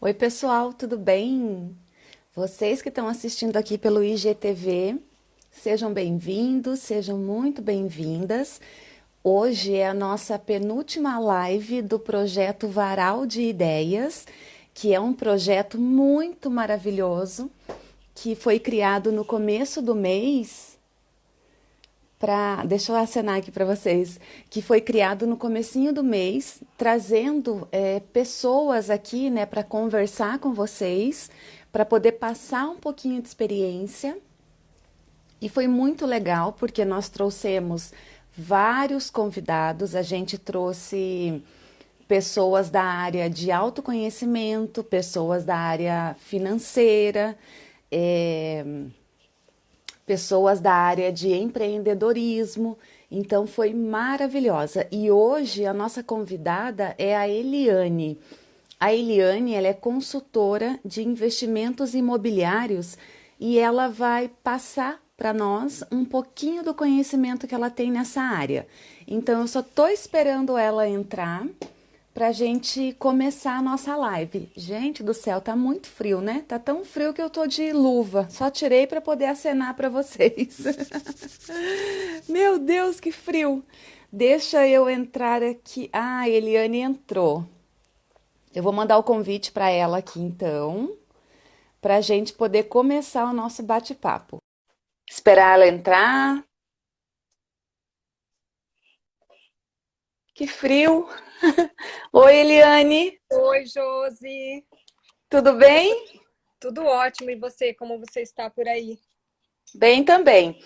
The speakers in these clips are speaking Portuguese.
Oi, pessoal, tudo bem? Vocês que estão assistindo aqui pelo IGTV, sejam bem-vindos, sejam muito bem-vindas. Hoje é a nossa penúltima live do projeto Varal de Ideias, que é um projeto muito maravilhoso, que foi criado no começo do mês para, deixa eu acenar aqui para vocês, que foi criado no comecinho do mês, trazendo é, pessoas aqui, né, para conversar com vocês, para poder passar um pouquinho de experiência. E foi muito legal, porque nós trouxemos vários convidados, a gente trouxe pessoas da área de autoconhecimento, pessoas da área financeira, é, pessoas da área de empreendedorismo. Então foi maravilhosa. E hoje a nossa convidada é a Eliane. A Eliane ela é consultora de investimentos imobiliários e ela vai passar para nós um pouquinho do conhecimento que ela tem nessa área. Então eu só estou esperando ela entrar para a gente começar a nossa live. Gente do céu, tá muito frio, né? Tá tão frio que eu tô de luva. Só tirei para poder acenar para vocês. Meu Deus, que frio! Deixa eu entrar aqui. Ah, Eliane entrou. Eu vou mandar o convite para ela aqui então, para a gente poder começar o nosso bate-papo. Esperar ela entrar. Que frio! Oi, Eliane. Oi, Josi. Tudo bem? Tudo ótimo. E você, como você está por aí? Bem também.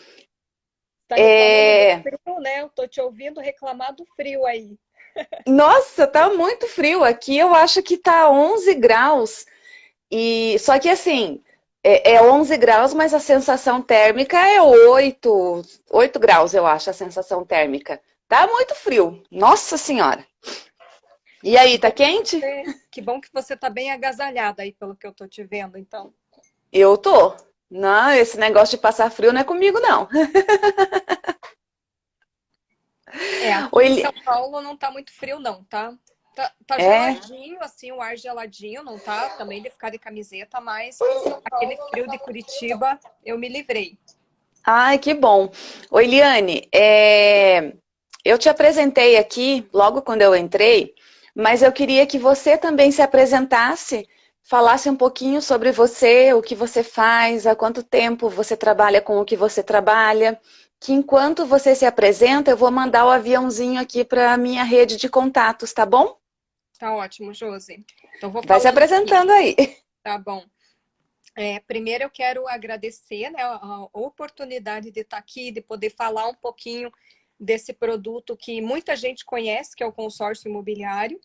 Tá é... frio, né? Eu tô te ouvindo reclamar do frio aí. Nossa, tá muito frio. Aqui eu acho que tá 11 graus. E só que assim, é, é 11 graus, mas a sensação térmica é 8, 8 graus, eu acho, a sensação térmica. Tá muito frio. Nossa Senhora. E aí, tá quente? Que bom que você tá bem agasalhada aí, pelo que eu tô te vendo, então. Eu tô. Não, esse negócio de passar frio não é comigo, não. É, aqui Oi, em São Paulo não tá muito frio, não, tá? Tá, tá é? geladinho, assim, o ar geladinho, não tá? Também de ficar de camiseta, mas aquele frio de Curitiba eu me livrei. Ai, que bom. Oi, Liane, é... eu te apresentei aqui, logo quando eu entrei, mas eu queria que você também se apresentasse, falasse um pouquinho sobre você, o que você faz, há quanto tempo você trabalha com o que você trabalha, que enquanto você se apresenta, eu vou mandar o aviãozinho aqui para a minha rede de contatos, tá bom? Tá ótimo, Josi. Então vou Vai se apresentando aqui. aí. Tá bom. É, primeiro eu quero agradecer né, a oportunidade de estar aqui, de poder falar um pouquinho desse produto que muita gente conhece, que é o consórcio imobiliário,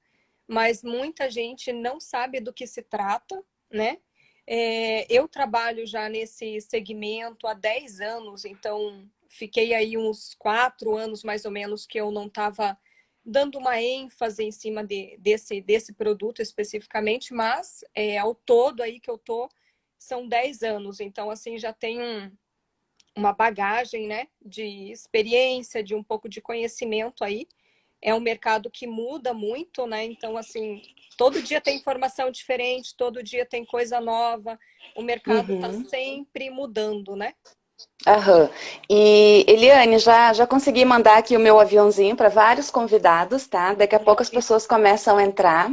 mas muita gente não sabe do que se trata, né? É, eu trabalho já nesse segmento há 10 anos, então fiquei aí uns quatro anos mais ou menos que eu não estava dando uma ênfase em cima de, desse, desse produto especificamente, mas é, ao todo aí que eu tô são 10 anos, então assim já tem um, uma bagagem né, de experiência, de um pouco de conhecimento aí. É um mercado que muda muito, né? Então, assim, todo dia tem informação diferente, todo dia tem coisa nova. O mercado está uhum. sempre mudando, né? Aham. E, Eliane, já, já consegui mandar aqui o meu aviãozinho para vários convidados, tá? Daqui a pouco as pessoas começam a entrar.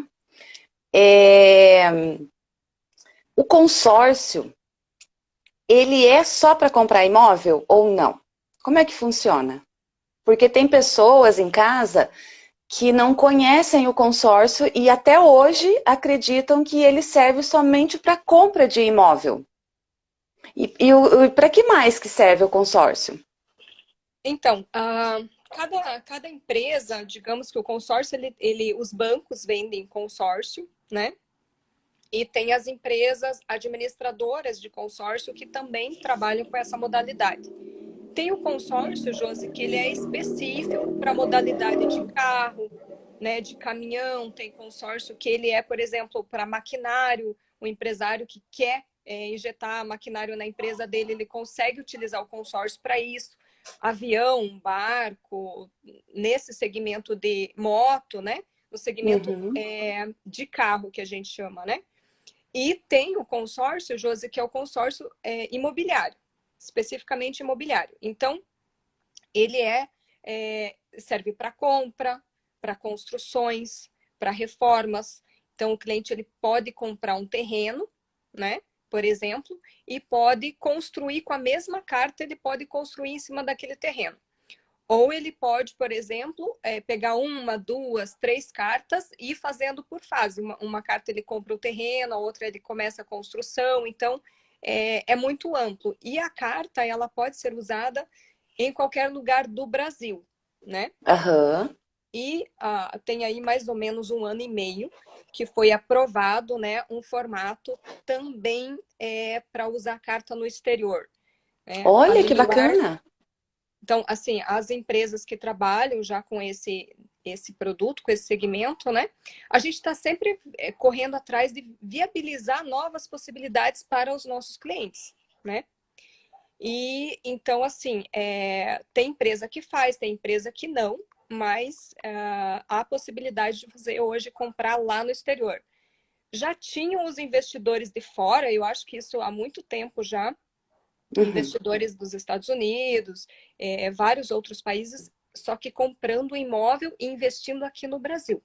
É... O consórcio, ele é só para comprar imóvel ou não? Como é que funciona? Porque tem pessoas em casa que não conhecem o consórcio e até hoje acreditam que ele serve somente para compra de imóvel. E, e, e para que mais que serve o consórcio? Então, uh, cada, cada empresa, digamos que o consórcio, ele, ele, os bancos vendem consórcio, né? E tem as empresas administradoras de consórcio que também trabalham com essa modalidade. Tem o consórcio, Josi, que ele é específico para modalidade de carro, né, de caminhão, tem consórcio que ele é, por exemplo, para maquinário, o empresário que quer é, injetar maquinário na empresa dele, ele consegue utilizar o consórcio para isso. Avião, barco, nesse segmento de moto, né? No segmento uhum. é, de carro, que a gente chama, né? E tem o consórcio, Josi, que é o consórcio é, imobiliário, especificamente imobiliário. Então, ele é, é serve para compra, para construções, para reformas. Então, o cliente ele pode comprar um terreno, né? Por exemplo, e pode construir com a mesma carta, ele pode construir em cima daquele terreno. Ou ele pode, por exemplo, é, pegar uma, duas, três cartas e ir fazendo por fase. Uma, uma, carta ele compra o terreno, a outra ele começa a construção. Então, é, é muito amplo. E a carta, ela pode ser usada em qualquer lugar do Brasil, né? Uhum. E uh, tem aí mais ou menos um ano e meio que foi aprovado né, um formato também é, para usar carta no exterior. Né? Olha, que bacana! Então, assim, as empresas que trabalham já com esse, esse produto, com esse segmento, né? A gente está sempre é, correndo atrás de viabilizar novas possibilidades para os nossos clientes, né? E, então, assim, é, tem empresa que faz, tem empresa que não, mas uh, há a possibilidade de você hoje comprar lá no exterior. Já tinham os investidores de fora, eu acho que isso há muito tempo já, uhum. investidores dos Estados Unidos, é, vários outros países, só que comprando imóvel e investindo aqui no Brasil.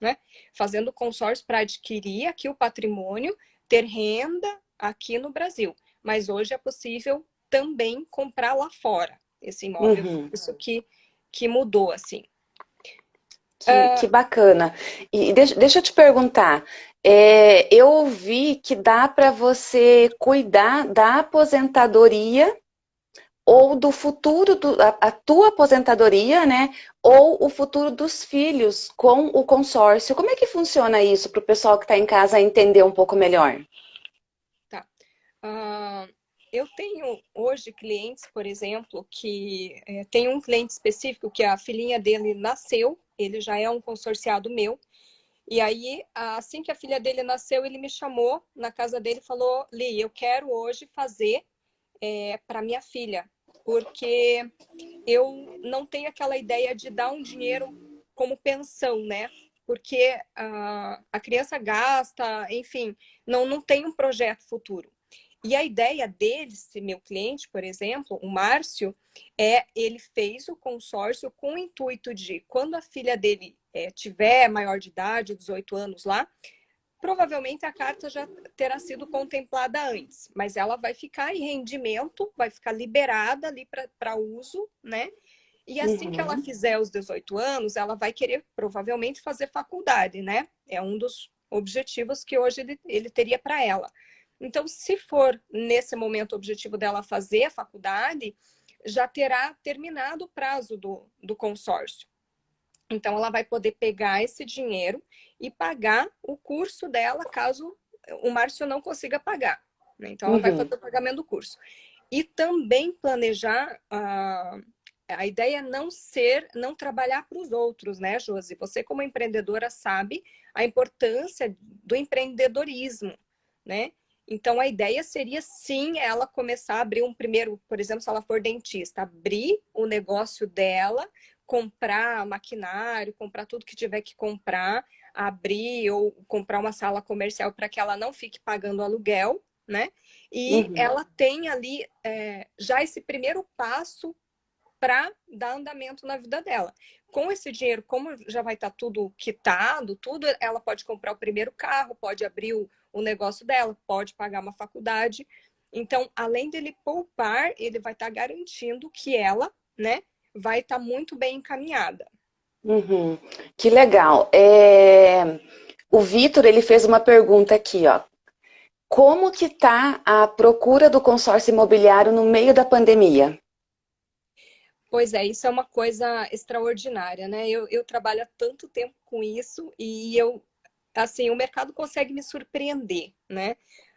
Né? Fazendo consórcio para adquirir aqui o patrimônio, ter renda aqui no Brasil. Mas hoje é possível também comprar lá fora esse imóvel. Uhum. Isso que, que mudou, assim. Que, uh... que bacana. E deixa, deixa eu te perguntar, é, eu ouvi que dá para você cuidar da aposentadoria ou do futuro, do, a, a, tua aposentadoria, né? Ou o futuro dos filhos com o consórcio. Como é que funciona isso para o pessoal que está em casa entender um pouco melhor? Tá. Uh, eu tenho hoje clientes, por exemplo, que é, tem um cliente específico que a filhinha dele nasceu, ele já é um consorciado meu, e aí, assim que a filha dele nasceu, ele me chamou na casa dele e falou, Li, eu quero hoje fazer é, para minha filha, porque eu não tenho aquela ideia de dar um dinheiro como pensão, né? Porque a, a criança gasta, enfim, não, não tem um projeto futuro. E a ideia dele, meu cliente, por exemplo, o Márcio, é ele fez o consórcio com o intuito de, quando a filha dele é, tiver maior de idade, 18 anos lá, provavelmente a carta já terá sido contemplada antes, mas ela vai ficar em rendimento, vai ficar liberada ali para uso, né? E assim uhum. que ela uhum. fizer os 18 anos, ela vai querer provavelmente fazer faculdade, né? É um dos objetivos que hoje ele, ele teria para ela. Então, se for nesse momento o objetivo dela fazer a faculdade, já terá terminado o prazo do, do consórcio. Então, ela vai poder pegar esse dinheiro e pagar o curso dela, caso o Márcio não consiga pagar. Né? Então, ela uhum. vai fazer o pagamento do curso. E também planejar... Uh, a ideia é não ser, não trabalhar para os outros, né, Josi? Você, como empreendedora, sabe a importância do empreendedorismo, né? Então, a ideia seria, sim, ela começar a abrir um primeiro, por exemplo, se ela for dentista, abrir o negócio dela, comprar maquinário, comprar tudo que tiver que comprar, abrir ou comprar uma sala comercial para que ela não fique pagando aluguel, né? E uhum. ela tem ali é, já esse primeiro passo para dar andamento na vida dela. Com esse dinheiro, como já vai estar tá tudo quitado, tudo, ela pode comprar o primeiro carro, pode abrir o, o negócio dela, pode pagar uma faculdade. Então, além dele poupar, ele vai estar tá garantindo que ela, né, vai estar tá muito bem encaminhada. Uhum. Que legal. É... O Vitor, ele fez uma pergunta aqui, ó. Como que está a procura do consórcio imobiliário no meio da pandemia? Pois é, isso é uma coisa extraordinária, né? Eu, eu trabalho há tanto tempo com isso e eu, assim, o mercado consegue me surpreender, né?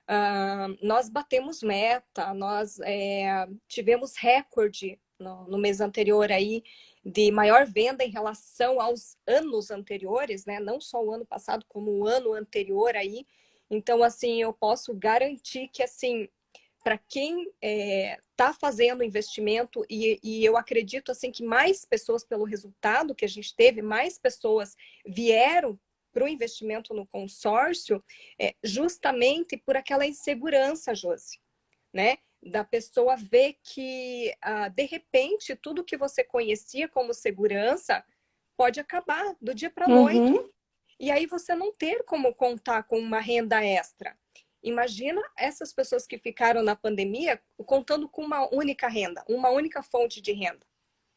Uh, nós batemos meta, nós é, tivemos recorde no, no, mês anterior aí de maior venda em relação aos anos anteriores, né? Não só o ano passado, como o ano anterior aí. Então, assim, eu posso garantir que, assim, para quem está é, tá fazendo investimento, e, e, eu acredito assim que mais pessoas, pelo resultado que a gente teve, mais pessoas vieram para o investimento no consórcio é justamente por aquela insegurança, Josi, né? Da pessoa ver que, ah, de repente, tudo que você conhecia como segurança pode acabar do dia para a noite. Uhum. E aí você não ter como contar com uma renda extra. Imagina essas pessoas que ficaram na pandemia contando com uma única renda, uma única fonte de renda.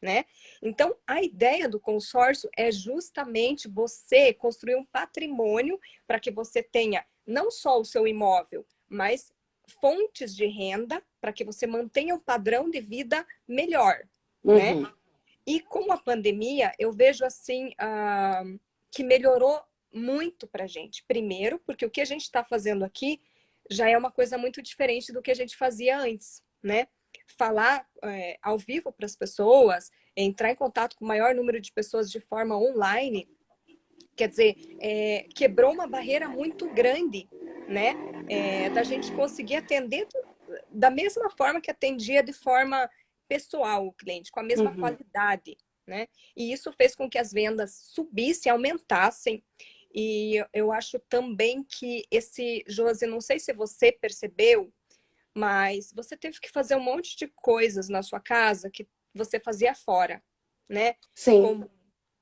Né? Então, a ideia do consórcio é justamente você construir um patrimônio para que você tenha não só o seu imóvel, mas fontes de renda para que você mantenha um padrão de vida melhor, né? uhum. né? E com a pandemia, eu vejo assim uh, que melhorou muito para a gente. Primeiro, porque o que a gente está fazendo aqui já é uma coisa muito diferente do que a gente fazia antes, né? Falar é, ao vivo para as pessoas, entrar em contato com o maior número de pessoas de forma online, quer dizer, é, quebrou uma barreira muito grande, né? É, da gente conseguir atender da mesma forma que atendia de forma pessoal o cliente, com a mesma uhum. qualidade, né? E isso fez com que as vendas subissem, aumentassem. E eu acho também que esse, Josi, não sei se você percebeu, mas você teve que fazer um monte de coisas na sua casa que você fazia fora, né? Sim. Como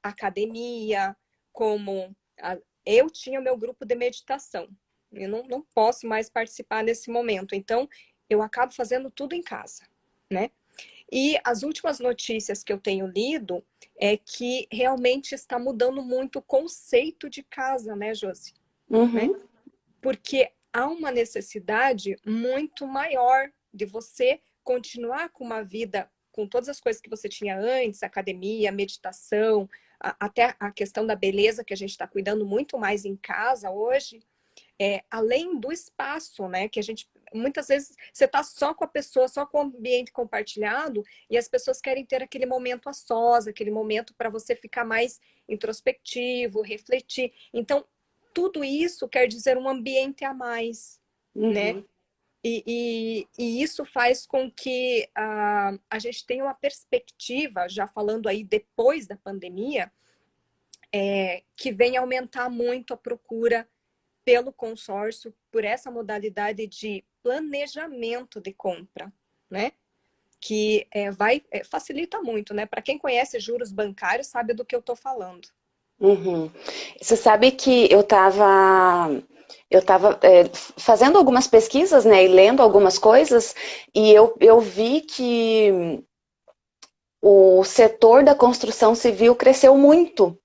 academia, como... A... Eu tinha o meu grupo de meditação. Eu não, não posso mais participar nesse momento. Então, eu acabo fazendo tudo em casa, né? E as últimas notícias que eu tenho lido é que realmente está mudando muito o conceito de casa, né, Josi? Uhum. Né? Porque há uma necessidade muito maior de você continuar com uma vida com todas as coisas que você tinha antes, academia, meditação, até a questão da beleza que a gente está cuidando muito mais em casa hoje, é, além do espaço, né? Que a gente muitas vezes você está só com a pessoa, só com o ambiente compartilhado, e as pessoas querem ter aquele momento a sós, aquele momento para você ficar mais introspectivo, refletir. Então, tudo isso quer dizer um ambiente a mais, uhum. né? E, e, e, isso faz com que uh, a gente tenha uma perspectiva, já falando aí depois da pandemia, é, que venha aumentar muito a procura pelo consórcio, por essa modalidade de planejamento de compra, né? Que é, vai, é, facilita muito, né? Para quem conhece juros bancários, sabe do que eu estou falando. Uhum. Você sabe que eu estava eu estava é, fazendo algumas pesquisas, né, e lendo algumas coisas, e eu, eu vi que o setor da construção civil cresceu muito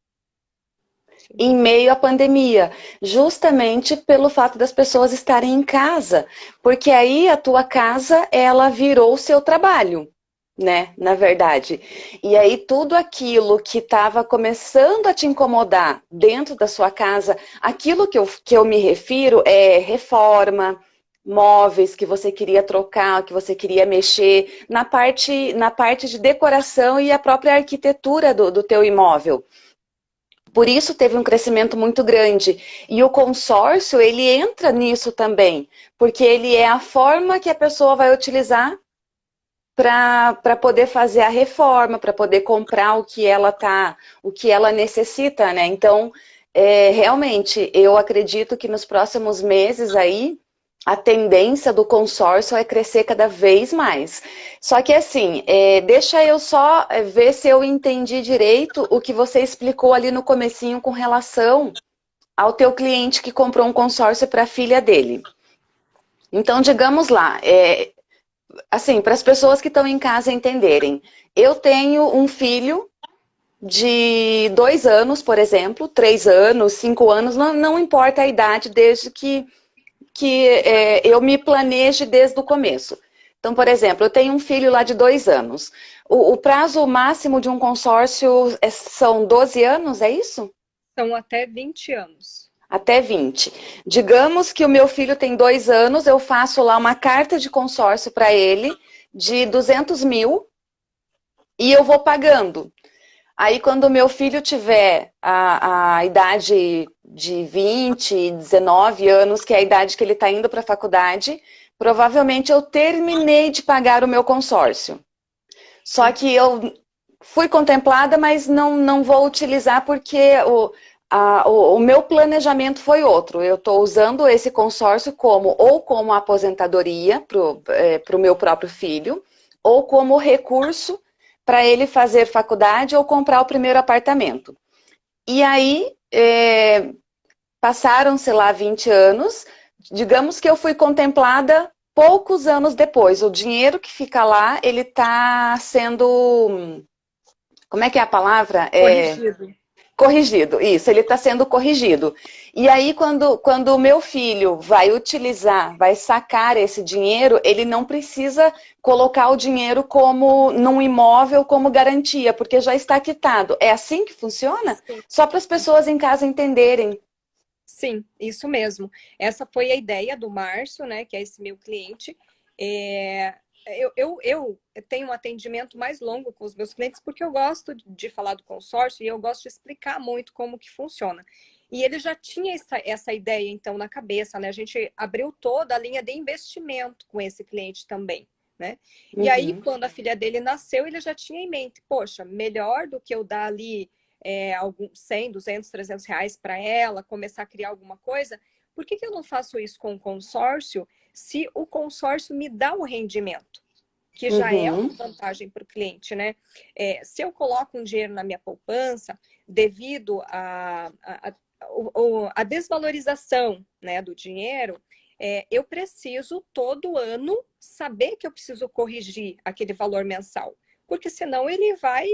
em meio à pandemia, justamente pelo fato das pessoas estarem em casa, porque aí a tua casa, ela virou o seu trabalho, né, na verdade. E aí tudo aquilo que estava começando a te incomodar dentro da sua casa, aquilo que eu, que eu me refiro é reforma, móveis que você queria trocar, que você queria mexer, na parte, na parte de decoração e a própria arquitetura do, do teu imóvel. Por isso teve um crescimento muito grande. E o consórcio, ele entra nisso também, porque ele é a forma que a pessoa vai utilizar para poder fazer a reforma, para poder comprar o que ela tá, o que ela necessita, né? Então, é, realmente, eu acredito que nos próximos meses aí, a tendência do consórcio é crescer cada vez mais. Só que assim, é, deixa eu só é, ver se eu entendi direito o que você explicou ali no comecinho com relação ao teu cliente que comprou um consórcio para a filha dele. Então, digamos lá, é, assim, para as pessoas que estão em casa entenderem, eu tenho um filho de dois anos, por exemplo, três anos, cinco anos, não, não importa a idade, desde que que é, eu me planeje desde o começo. Então, por exemplo, eu tenho um filho lá de dois anos. O, o prazo máximo de um consórcio é, são 12 anos, é isso? São até 20 anos. Até 20. Digamos que o meu filho tem dois anos, eu faço lá uma carta de consórcio para ele de 200 mil e eu vou pagando. Aí, quando o meu filho tiver a, a idade de 20, 19 anos, que é a idade que ele está indo para a faculdade, provavelmente eu terminei de pagar o meu consórcio. Só que eu fui contemplada, mas não, não vou utilizar porque o, a, o, o, meu planejamento foi outro. Eu estou usando esse consórcio como ou como aposentadoria para o é, meu próprio filho, ou como recurso para ele fazer faculdade ou comprar o primeiro apartamento. E aí, é, passaram, sei lá, 20 anos, digamos que eu fui contemplada poucos anos depois. O dinheiro que fica lá, ele está sendo... Como é que é a palavra? É, Corrigido. Isso, ele está sendo corrigido. E aí, quando, quando o meu filho vai utilizar, vai sacar esse dinheiro, ele não precisa colocar o dinheiro como num imóvel como garantia, porque já está quitado. É assim que funciona? Sim. Só para as pessoas em casa entenderem. Sim, isso mesmo. Essa foi a ideia do Márcio, né, que é esse meu cliente. É, eu, eu, eu tenho um atendimento mais longo com os meus clientes porque eu gosto de falar do consórcio e eu gosto de explicar muito como que funciona. E ele já tinha essa, essa ideia, então, na cabeça, né? A gente abriu toda a linha de investimento com esse cliente também, né? Uhum. E aí, uhum. quando a filha dele nasceu, ele já tinha em mente, poxa, melhor do que eu dar ali é, algum, 100, 200, 300 reais para ela, começar a criar alguma coisa, por que, que eu não faço isso com o consórcio se o consórcio me dá o rendimento, que já uhum. é uma vantagem para o cliente, né? É, se eu coloco um dinheiro na minha poupança, devido a, a, a, a desvalorização né, do dinheiro, é, eu preciso todo ano saber que eu preciso corrigir aquele valor mensal, porque senão ele vai,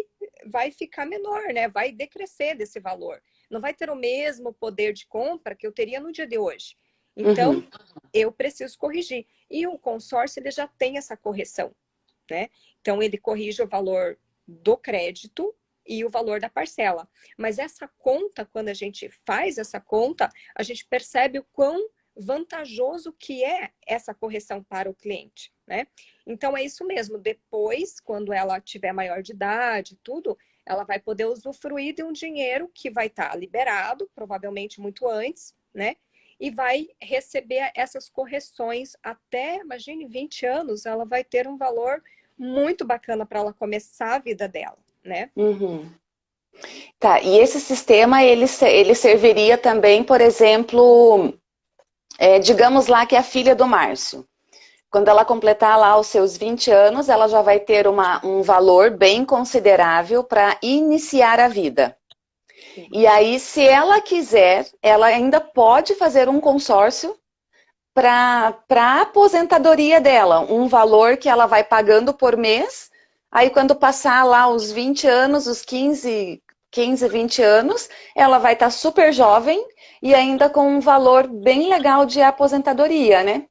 vai ficar menor, né? vai decrescer desse valor. Não vai ter o mesmo poder de compra que eu teria no dia de hoje. Então, uhum. eu preciso corrigir. E o consórcio, ele já tem essa correção, né? Então, ele corrige o valor do crédito e o valor da parcela. Mas essa conta, quando a gente faz essa conta, a gente percebe o quão vantajoso que é essa correção para o cliente, né? Então, é isso mesmo. Depois, quando ela tiver maior de idade, tudo, ela vai poder usufruir de um dinheiro que vai estar liberado, provavelmente muito antes, né? E vai receber essas correções até, imagine, 20 anos, ela vai ter um valor muito bacana para ela começar a vida dela, né? Uhum. Tá, e esse sistema, ele, ele serviria também, por exemplo, é, digamos lá que é a filha do Márcio. Quando ela completar lá os seus 20 anos, ela já vai ter uma, um valor bem considerável para iniciar a vida. E aí, se ela quiser, ela ainda pode fazer um consórcio para a aposentadoria dela, um valor que ela vai pagando por mês, aí quando passar lá os 20 anos, os 15, 15 20 anos, ela vai estar tá super jovem e ainda com um valor bem legal de aposentadoria, né?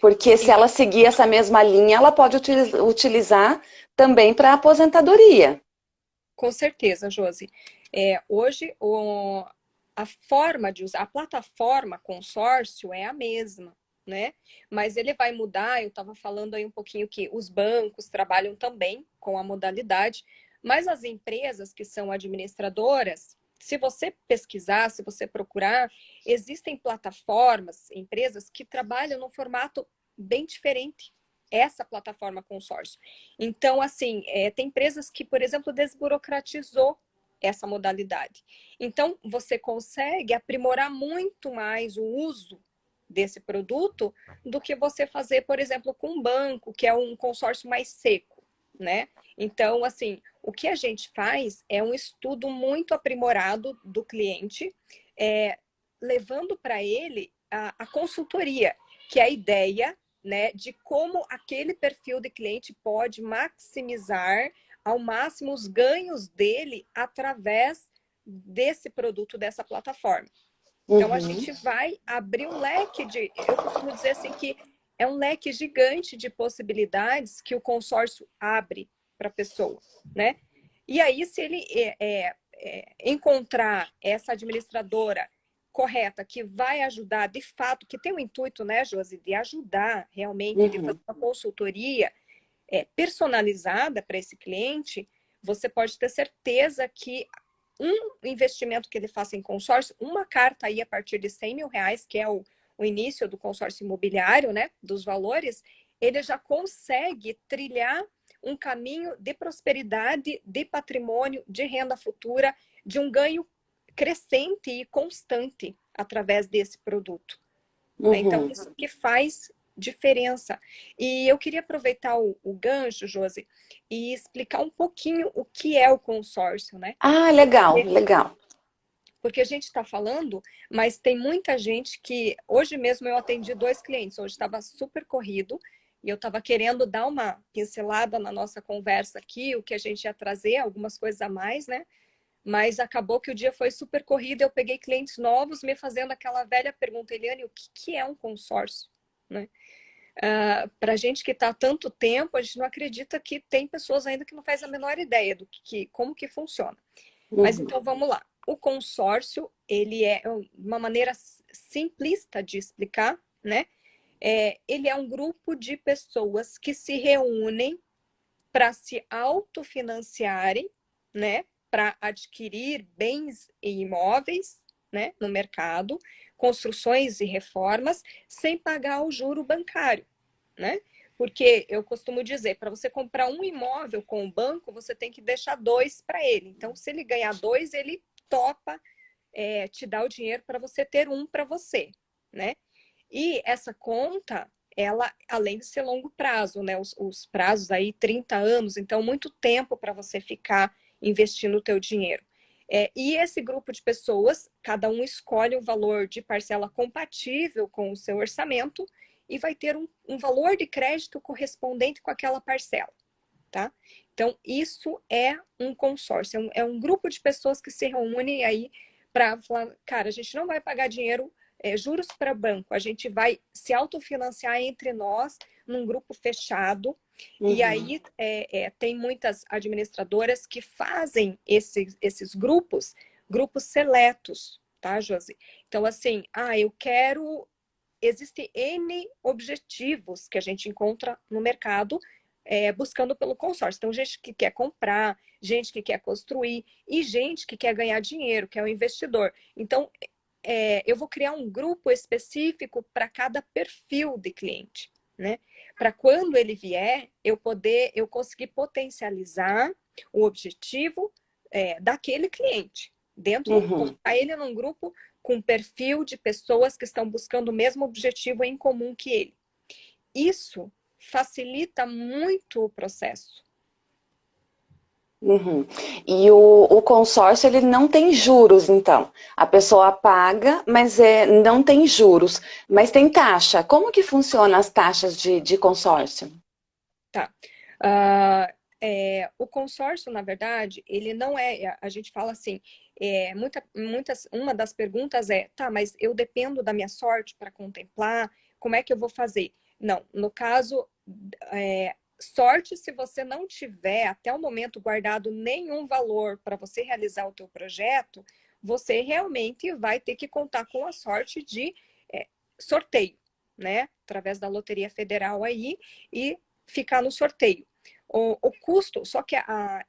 Porque Sim. se ela seguir essa mesma linha, ela pode utilizar também para aposentadoria. Com certeza, Josi. É, hoje, o, a forma de usar, a plataforma consórcio é a mesma, né? Mas ele vai mudar, eu estava falando aí um pouquinho que os bancos trabalham também com a modalidade, mas as empresas que são administradoras, se você pesquisar, se você procurar, existem plataformas, empresas que trabalham num formato bem diferente essa plataforma consórcio. Então, assim, é, tem empresas que, por exemplo, desburocratizou essa modalidade. Então, você consegue aprimorar muito mais o uso desse produto do que você fazer, por exemplo, com um banco, que é um consórcio mais seco, né? Então, assim, o que a gente faz é um estudo muito aprimorado do cliente, é, levando para ele a, a consultoria, que é a ideia né, de como aquele perfil de cliente pode maximizar ao máximo os ganhos dele através desse produto, dessa plataforma. Então, uhum. a gente vai abrir um leque de... Eu costumo dizer assim que é um leque gigante de possibilidades que o consórcio abre para a pessoa, né? E aí, se ele é, é, é, encontrar essa administradora correta, que vai ajudar, de fato, que tem o intuito, né, Josi, de ajudar realmente, uhum. de fazer uma consultoria, é, personalizada para esse cliente, você pode ter certeza que um investimento que ele faça em consórcio, uma carta aí a partir de 100 mil reais, que é o, o início do consórcio imobiliário, né, dos valores, ele já consegue trilhar um caminho de prosperidade, de patrimônio, de renda futura, de um ganho crescente e constante através desse produto. Né? Uhum. Então, isso que faz diferença. E eu queria aproveitar o, o gancho, Josi, e explicar um pouquinho o que é o consórcio, né? Ah, legal, legal. Porque a gente está falando, mas tem muita gente que... Hoje mesmo eu atendi dois clientes, hoje estava super corrido, e eu estava querendo dar uma pincelada na nossa conversa aqui, o que a gente ia trazer, algumas coisas a mais, né? Mas acabou que o dia foi super corrido, eu peguei clientes novos me fazendo aquela velha pergunta, Eliane, o que, que é um consórcio? Né? Uh, ah, Para gente que está há tanto tempo, a gente não acredita que tem pessoas ainda que não faz a menor ideia do que, como que funciona. Uhum. Mas então vamos lá. O consórcio, ele é uma maneira simplista de explicar, né? É, ele é um grupo de pessoas que se reúnem para se autofinanciarem, né? Para adquirir bens e imóveis, né? No mercado, construções e reformas sem pagar o juro bancário, né? Porque eu costumo dizer, para você comprar um imóvel com o banco, você tem que deixar dois para ele. Então, se ele ganhar dois, ele topa é, te dar o dinheiro para você ter um para você, né? E essa conta, ela, além de ser longo prazo, né? Os, os prazos aí, 30 anos, então muito tempo para você ficar investindo o teu dinheiro. É, e esse grupo de pessoas, cada um escolhe o valor de parcela compatível com o seu orçamento e vai ter um, um valor de crédito correspondente com aquela parcela, tá? Então, isso é um consórcio, é um, é um grupo de pessoas que se reúnem aí para falar, cara, a gente não vai pagar dinheiro, é, juros para banco, a gente vai se autofinanciar entre nós num grupo fechado, Uhum. E aí é, é, tem muitas administradoras que fazem esses, esses grupos, grupos seletos, tá, Josi? Então, assim, ah, eu quero... Existem N objetivos que a gente encontra no mercado é, buscando pelo consórcio. Então, gente que quer comprar, gente que quer construir e gente que quer ganhar dinheiro, que é o investidor. Então, é, eu vou criar um grupo específico para cada perfil de cliente né? Para quando ele vier, eu poder, eu conseguir potencializar o objetivo é, daquele cliente. Dentro, uhum. a ele num grupo com perfil de pessoas que estão buscando o mesmo objetivo em comum que ele. Isso facilita muito o processo. Uhum. E o, o, consórcio, ele não tem juros, então. A pessoa paga, mas é, não tem juros. Mas tem taxa. Como que funcionam as taxas de, de consórcio? Tá. Uh, é, o consórcio, na verdade, ele não é... A gente fala assim, é, muita, muitas, uma das perguntas é, tá, mas eu dependo da minha sorte para contemplar, como é que eu vou fazer? Não, no caso, é, sorte se você não tiver até o momento guardado nenhum valor para você realizar o teu projeto, você realmente vai ter que contar com a sorte de é, sorteio, né? Através da Loteria Federal aí e ficar no sorteio. O, o custo, só que a,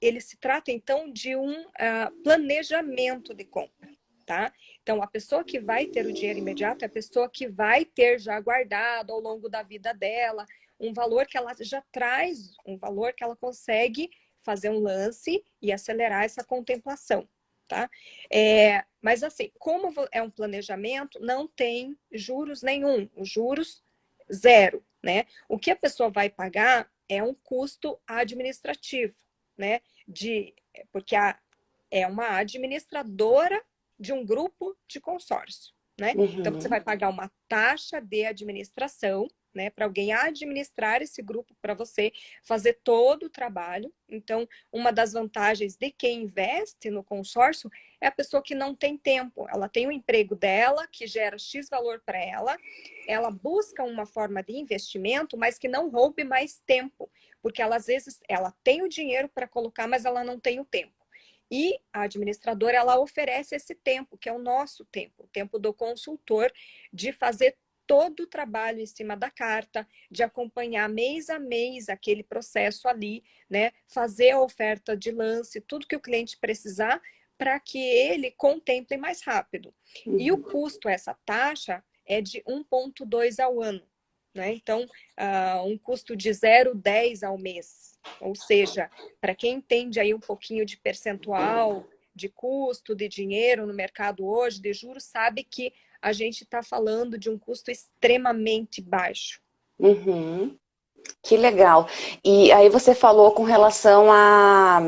ele se trata então de um uh, planejamento de compra, tá? Então, a pessoa que vai ter o dinheiro imediato é a pessoa que vai ter já guardado ao longo da vida dela um valor que ela já traz, um valor que ela consegue fazer um lance e acelerar essa contemplação, tá? É, mas assim, como é um planejamento, não tem juros nenhum, os juros zero, né? O que a pessoa vai pagar é um custo administrativo, né? De, porque a, é uma administradora de um grupo de consórcio, né? Uhum. Então, você vai pagar uma taxa de administração, né, para alguém administrar esse grupo para você, fazer todo o trabalho. Então, uma das vantagens de quem investe no consórcio é a pessoa que não tem tempo. Ela tem o emprego dela, que gera X valor para ela, ela busca uma forma de investimento, mas que não roube mais tempo, porque ela, às vezes ela tem o dinheiro para colocar, mas ela não tem o tempo. E a administradora, ela oferece esse tempo, que é o nosso tempo, o tempo do consultor, de fazer todo o trabalho em cima da carta, de acompanhar mês a mês aquele processo ali, né? Fazer a oferta de lance, tudo que o cliente precisar, para que ele contemple mais rápido. Uhum. E o uhum. custo, essa taxa, é de 1,2 ao ano. Né? Então, uh, um custo de 0,10 ao mês. Ou seja, para quem entende aí um pouquinho de percentual, de custo, de dinheiro no mercado hoje, de juros, sabe que a gente está falando de um custo extremamente baixo. Uhum. Que legal. E aí você falou com relação a,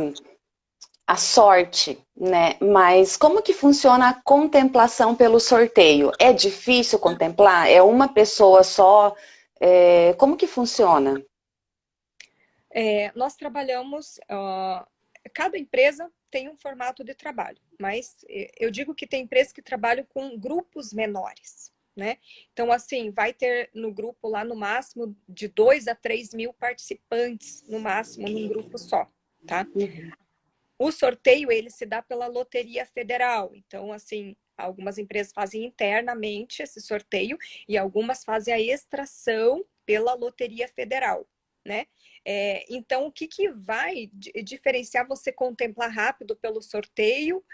a sorte, né? Mas como que funciona a contemplação pelo sorteio? É difícil contemplar? É uma pessoa só? É, como que funciona? É, nós trabalhamos, cada empresa tem um formato de trabalho, mas eu digo que tem empresas que trabalham com grupos menores, né? Então, assim, vai ter no grupo lá no máximo de 2 a 3 mil participantes, no máximo, num grupo só, tá? Uhum. O sorteio, ele se dá pela Loteria Federal. Então, assim, algumas empresas fazem internamente esse sorteio e algumas fazem a extração pela Loteria Federal, né? É, então, o que, que vai diferenciar você contemplar rápido pelo sorteio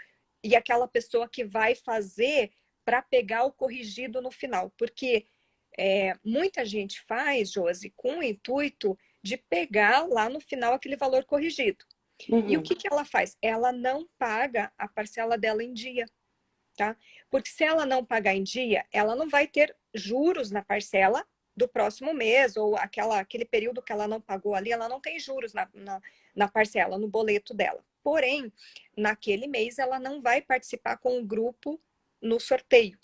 e aquela pessoa que vai fazer para pegar o corrigido no final? Porque é, muita gente faz, Josi, com o intuito de pegar lá no final aquele valor corrigido. Uhum. E o uhum. que, que ela faz? Ela não paga a parcela dela em dia. Tá? Porque se ela não pagar em dia, ela não vai ter juros na parcela do próximo mês, ou aquela, aquele período que ela não pagou ali, ela não tem juros na, na, na parcela, no boleto dela. Porém, naquele mês ela não vai participar com o grupo no sorteio.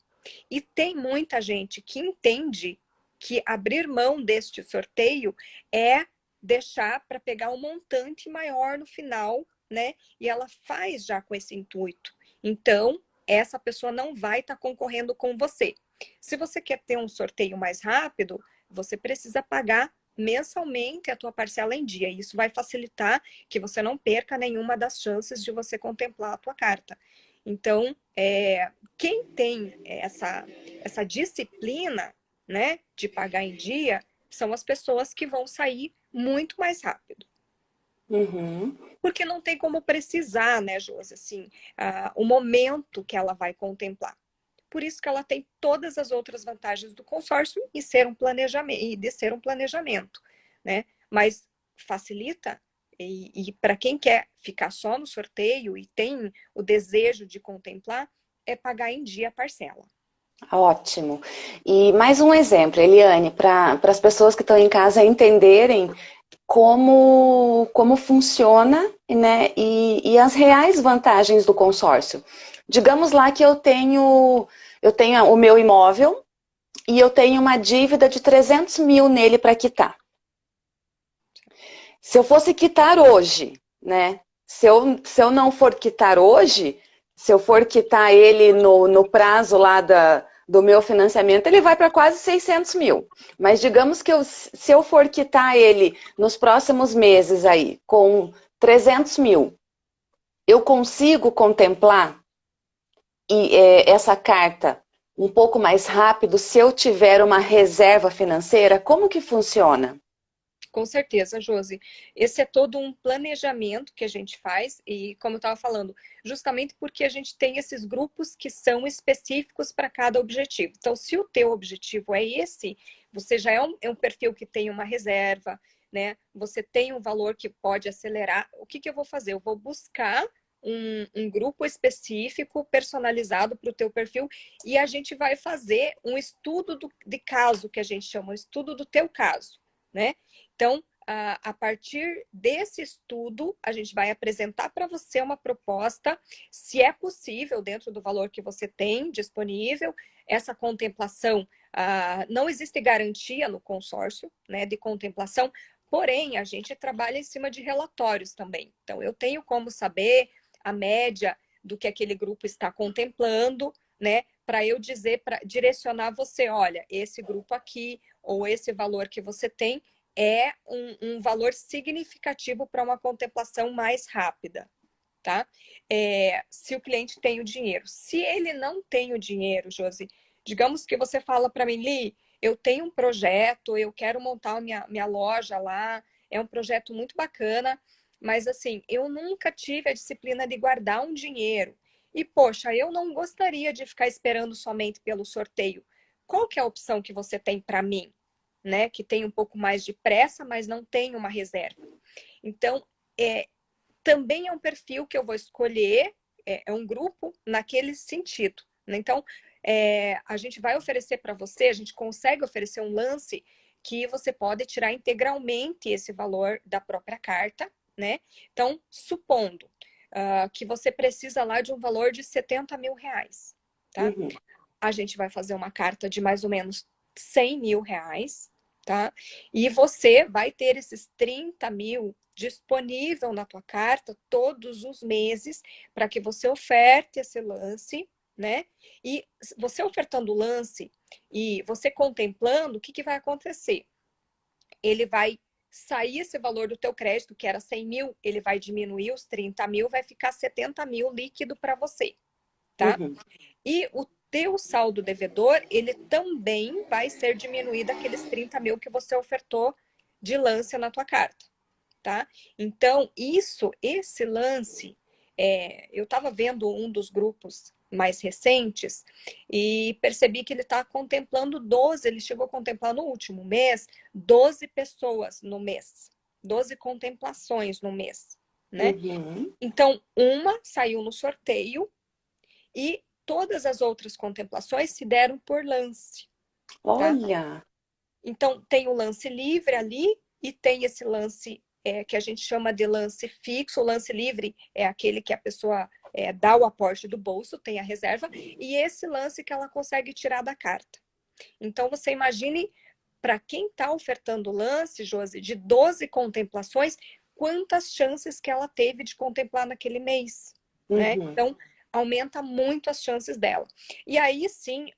E tem muita gente que entende que abrir mão deste sorteio é deixar para pegar um montante maior no final, né? E ela faz já com esse intuito. Então, essa pessoa não vai estar tá concorrendo com você. Se você quer ter um sorteio mais rápido, você precisa pagar mensalmente a tua parcela em dia. Isso vai facilitar que você não perca nenhuma das chances de você contemplar a tua carta. Então, é, quem tem essa, essa disciplina né, de pagar em dia são as pessoas que vão sair muito mais rápido. Uhum. Porque não tem como precisar, né, Josi, assim, uh, o momento que ela vai contemplar por isso que ela tem todas as outras vantagens do consórcio e ser um planejamento e de ser um planejamento, né? Mas facilita e, e para quem quer ficar só no sorteio e tem o desejo de contemplar, é pagar em dia a parcela. Ótimo. E mais um exemplo, Eliane, para as pessoas que estão em casa entenderem como, como funciona né, e, e as reais vantagens do consórcio. Digamos lá que eu tenho eu tenho o meu imóvel e eu tenho uma dívida de 300 mil nele para quitar. Se eu fosse quitar hoje, né? Se eu, se eu não for quitar hoje, se eu for quitar ele no, no prazo lá da, do meu financiamento, ele vai para quase 600 mil. Mas digamos que eu, se eu for quitar ele nos próximos meses aí, com 300 mil, eu consigo contemplar e, é, essa carta um pouco mais rápido se eu tiver uma reserva financeira? Como que funciona? Com certeza, Josi. Esse é todo um planejamento que a gente faz e, como eu estava falando, justamente porque a gente tem esses grupos que são específicos para cada objetivo. Então, se o teu objetivo é esse, você já é um, é um perfil que tem uma reserva, né? Você tem um valor que pode acelerar. O que, que eu vou fazer? Eu vou buscar um, um grupo específico, personalizado para o teu perfil, e a gente vai fazer um estudo do, de caso, que a gente chama, um estudo do teu caso, né? Então, a, partir desse estudo, a gente vai apresentar para você uma proposta, se é possível, dentro do valor que você tem disponível, essa contemplação, não existe garantia no consórcio né, de contemplação, porém, a gente trabalha em cima de relatórios também. Então, eu tenho como saber a média do que aquele grupo está contemplando, né? Para eu dizer, para direcionar você, olha, esse grupo aqui, ou esse valor que você tem, é um, um valor significativo para uma contemplação mais rápida, tá? É, se o cliente tem o dinheiro. Se ele não tem o dinheiro, Josi, digamos que você fala para mim, Li, eu tenho um projeto, eu quero montar minha, minha loja lá, é um projeto muito bacana, mas assim, eu nunca tive a disciplina de guardar um dinheiro. E, poxa, eu não gostaria de ficar esperando somente pelo sorteio. Qual que é a opção que você tem para mim? Né? Que tem um pouco mais de pressa, mas não tem uma reserva. Então, é, também é um perfil que eu vou escolher é, é um grupo naquele sentido. Né? Então, é, a gente vai oferecer para você, a gente consegue oferecer um lance que você pode tirar integralmente esse valor da própria carta, né? Então, supondo uh, que você precisa lá de um valor de 70 mil reais, tá? Uhum. A gente vai fazer uma carta de mais ou menos 100 mil reais, tá? E você vai ter esses 30 mil disponível na tua carta todos os meses para que você oferte esse lance, né? E você ofertando o lance e você contemplando, o que, que vai acontecer? Ele vai sair esse valor do teu crédito, que era 100 mil, ele vai diminuir os 30 mil, vai ficar 70 mil líquido para você, tá? Uhum. E o teu saldo devedor, ele também vai ser diminuído aqueles 30 mil que você ofertou de lance na tua carta, tá? Então, isso, esse lance, é, eu estava vendo um dos grupos mais recentes e percebi que ele está contemplando 12, ele chegou a contemplar no último mês 12 pessoas no mês, 12 contemplações no mês, né? Uhum. Então, uma saiu no sorteio e todas as outras contemplações se deram por lance. Tá? Olha! Tá? Então, tem o lance livre ali e tem esse lance é, que a gente chama de lance fixo. O lance livre é aquele que a pessoa é, dá o aporte do bolso, tem a reserva, e esse lance que ela consegue tirar da carta. Então, você imagine, para quem está ofertando o lance, Josi, de 12 contemplações, quantas chances que ela teve de contemplar naquele mês. Né? Uhum. Né? Então, aumenta muito as chances dela. E aí sim,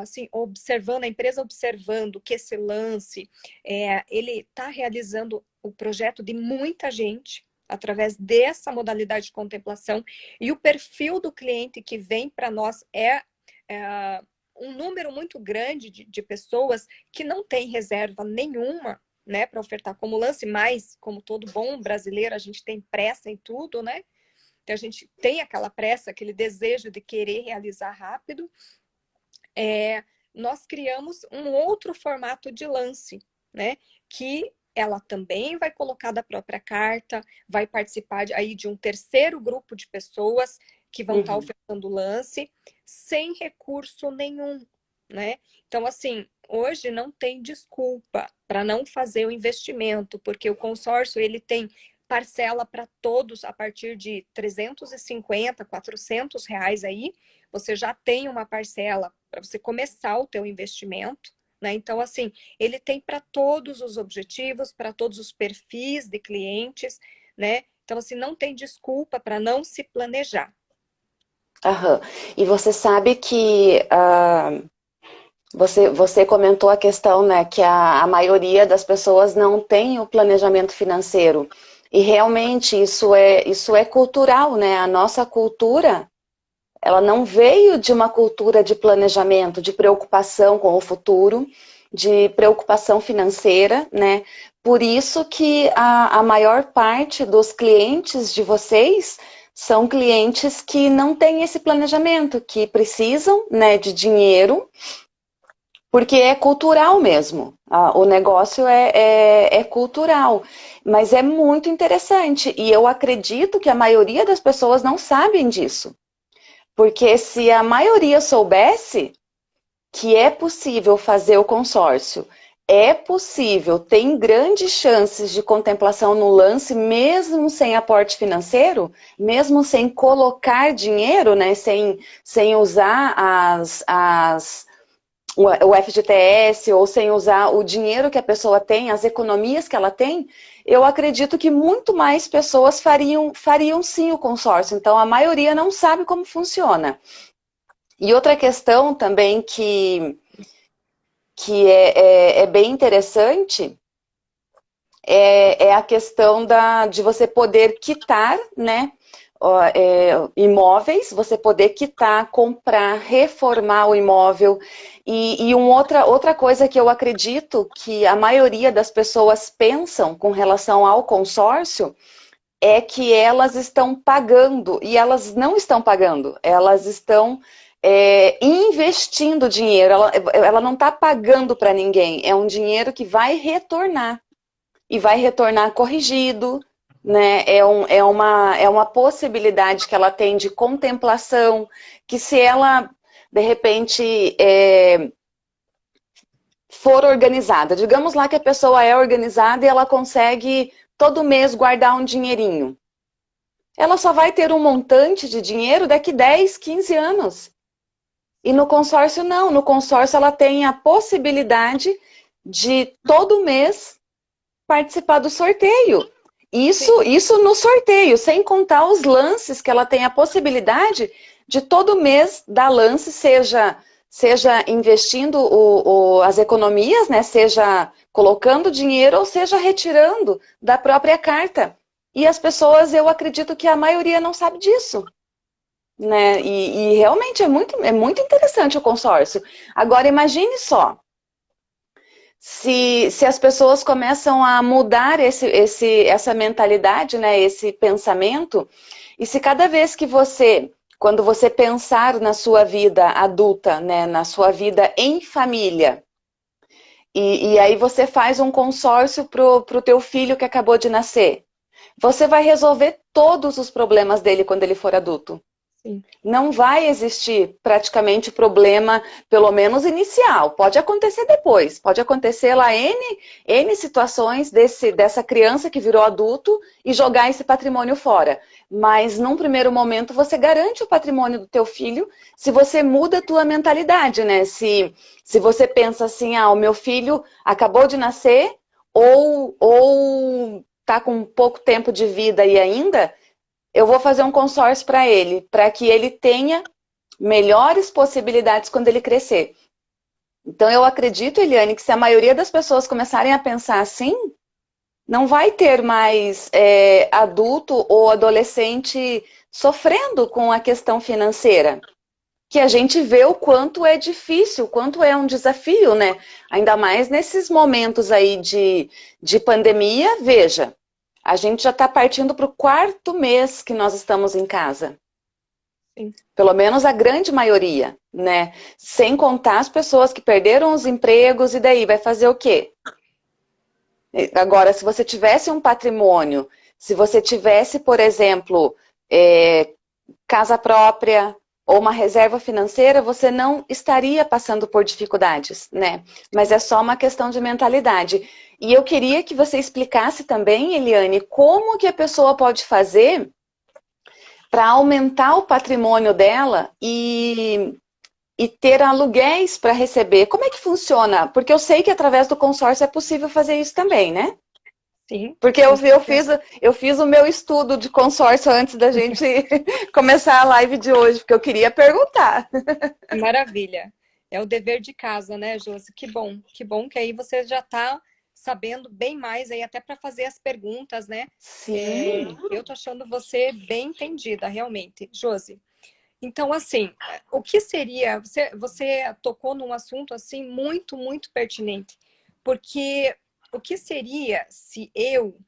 assim, observando, a empresa observando que esse lance, é, ele está realizando o projeto de muita gente, através dessa modalidade de contemplação, e o perfil do cliente que vem para nós é, é, um número muito grande de, de pessoas que não tem reserva nenhuma, né, para ofertar como lance, mas como todo bom brasileiro, a gente tem pressa em tudo, né? que a gente tem aquela pressa, aquele desejo de querer realizar rápido, é, nós criamos um outro formato de lance, né? Que ela também vai colocar da própria carta, vai participar de, aí de um terceiro grupo de pessoas que vão estar uhum. ofertando lance, sem recurso nenhum, né? Então, assim, hoje não tem desculpa para não fazer o investimento, porque o consórcio ele tem parcela para todos a partir de 350, 400 reais aí, você já tem uma parcela para você começar o teu investimento, né? Então, assim, ele tem para todos os objetivos, para todos os perfis de clientes, né? Então, assim, não tem desculpa para não se planejar. Aham. E você sabe que uh, você, você comentou a questão, né, que a, a maioria das pessoas não tem o planejamento financeiro. E realmente isso é, isso é cultural, né? A nossa cultura, ela não veio de uma cultura de planejamento, de preocupação com o futuro, de preocupação financeira, né? Por isso que a, a maior parte dos clientes de vocês são clientes que não têm esse planejamento, que precisam né, de dinheiro porque é cultural mesmo. o negócio é, é, é, cultural. Mas é muito interessante. E eu acredito que a maioria das pessoas não sabem disso. Porque se a maioria soubesse que é possível fazer o consórcio, é possível, tem grandes chances de contemplação no lance, mesmo sem aporte financeiro, mesmo sem colocar dinheiro, né, sem, sem usar as, as o FGTS ou sem usar o dinheiro que a pessoa tem, as economias que ela tem, eu acredito que muito mais pessoas fariam, fariam sim o consórcio. Então, a maioria não sabe como funciona. E outra questão também que, que é, é, é bem interessante é, é, a questão da, de você poder quitar né, é, imóveis, você poder quitar, comprar, reformar o imóvel. E, e um outra, outra coisa que eu acredito que a maioria das pessoas pensam com relação ao consórcio é que elas estão pagando, e elas não estão pagando, elas estão é, investindo dinheiro, ela, ela não está pagando para ninguém, é um dinheiro que vai retornar, e vai retornar corrigido, né? É, um, é, uma, é uma possibilidade que ela tem de contemplação, que se ela, de repente, é, for organizada, digamos lá que a pessoa é organizada e ela consegue todo mês guardar um dinheirinho. Ela só vai ter um montante de dinheiro daqui 10, 15 anos. E no consórcio não, no consórcio ela tem a possibilidade de todo mês participar do sorteio. Isso, isso no sorteio, sem contar os lances que ela tem a possibilidade de todo mês dar lance, seja, seja investindo o, o, as economias, né, seja colocando dinheiro ou seja retirando da própria carta. E as pessoas, eu acredito que a maioria não sabe disso. Né? E, e realmente é muito, é muito interessante o consórcio. Agora imagine só, se, se as pessoas começam a mudar esse, esse, essa mentalidade, né, esse pensamento, e se cada vez que você, quando você pensar na sua vida adulta, né, na sua vida em família, e, e aí você faz um consórcio para o teu filho que acabou de nascer, você vai resolver todos os problemas dele quando ele for adulto. Não vai existir praticamente problema, pelo menos inicial. Pode acontecer depois, pode acontecer lá N, N situações desse, dessa criança que virou adulto e jogar esse patrimônio fora. Mas num primeiro momento você garante o patrimônio do teu filho se você muda a tua mentalidade, né? Se, se você pensa assim, ah, o meu filho acabou de nascer ou, ou tá com pouco tempo de vida e ainda, eu vou fazer um consórcio para ele, para que ele tenha melhores possibilidades quando ele crescer. Então eu acredito, Eliane, que se a maioria das pessoas começarem a pensar assim, não vai ter mais é, adulto ou adolescente sofrendo com a questão financeira. Que a gente vê o quanto é difícil, o quanto é um desafio, né? Ainda mais nesses momentos aí de, de pandemia, veja, a gente já está partindo para o quarto mês que nós estamos em casa. Sim. Pelo menos a grande maioria, né? Sem contar as pessoas que perderam os empregos e daí vai fazer o quê? Agora, se você tivesse um patrimônio, se você tivesse, por exemplo, é, casa própria ou uma reserva financeira, você não estaria passando por dificuldades, né? Mas é só uma questão de mentalidade. E eu queria que você explicasse também, Eliane, como que a pessoa pode fazer para aumentar o patrimônio dela e, e ter aluguéis para receber. Como é que funciona? Porque eu sei que através do consórcio é possível fazer isso também, né? Sim. Porque eu, eu, fiz, eu fiz o meu estudo de consórcio antes da gente começar a live de hoje, porque eu queria perguntar. Maravilha. É o dever de casa, né, Josi? Que bom, que bom que aí você já está sabendo bem mais aí até para fazer as perguntas, né? Sim. É, eu tô achando você bem entendida, realmente, Josi. Então, assim, o que seria... Você, você tocou num assunto, assim, muito, muito pertinente. Porque o que seria se eu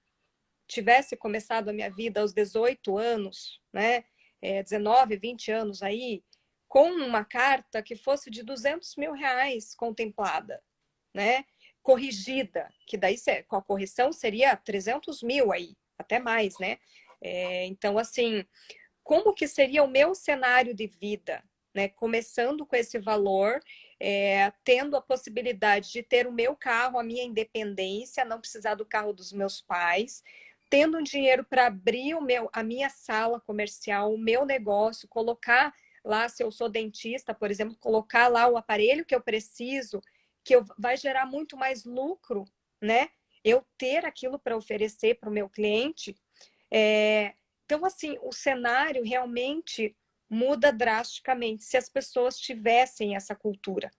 tivesse começado a minha vida aos 18 anos, né? É, 19, 20 anos aí, com uma carta que fosse de 200 mil reais contemplada, né? Corrigida, que daí com a correção seria 300 mil aí, até mais, né? É, então, assim, como que seria o meu cenário de vida, né? Começando com esse valor, é, tendo a possibilidade de ter o meu carro, a minha independência, não precisar do carro dos meus pais, tendo um dinheiro para abrir o meu, a minha sala comercial, o meu negócio, colocar lá, se eu sou dentista, por exemplo, colocar lá o aparelho que eu preciso, que eu, vai gerar muito mais lucro, né? Eu ter aquilo para oferecer para o meu cliente. É... Então, assim, o cenário realmente muda drasticamente se as pessoas tivessem essa cultura.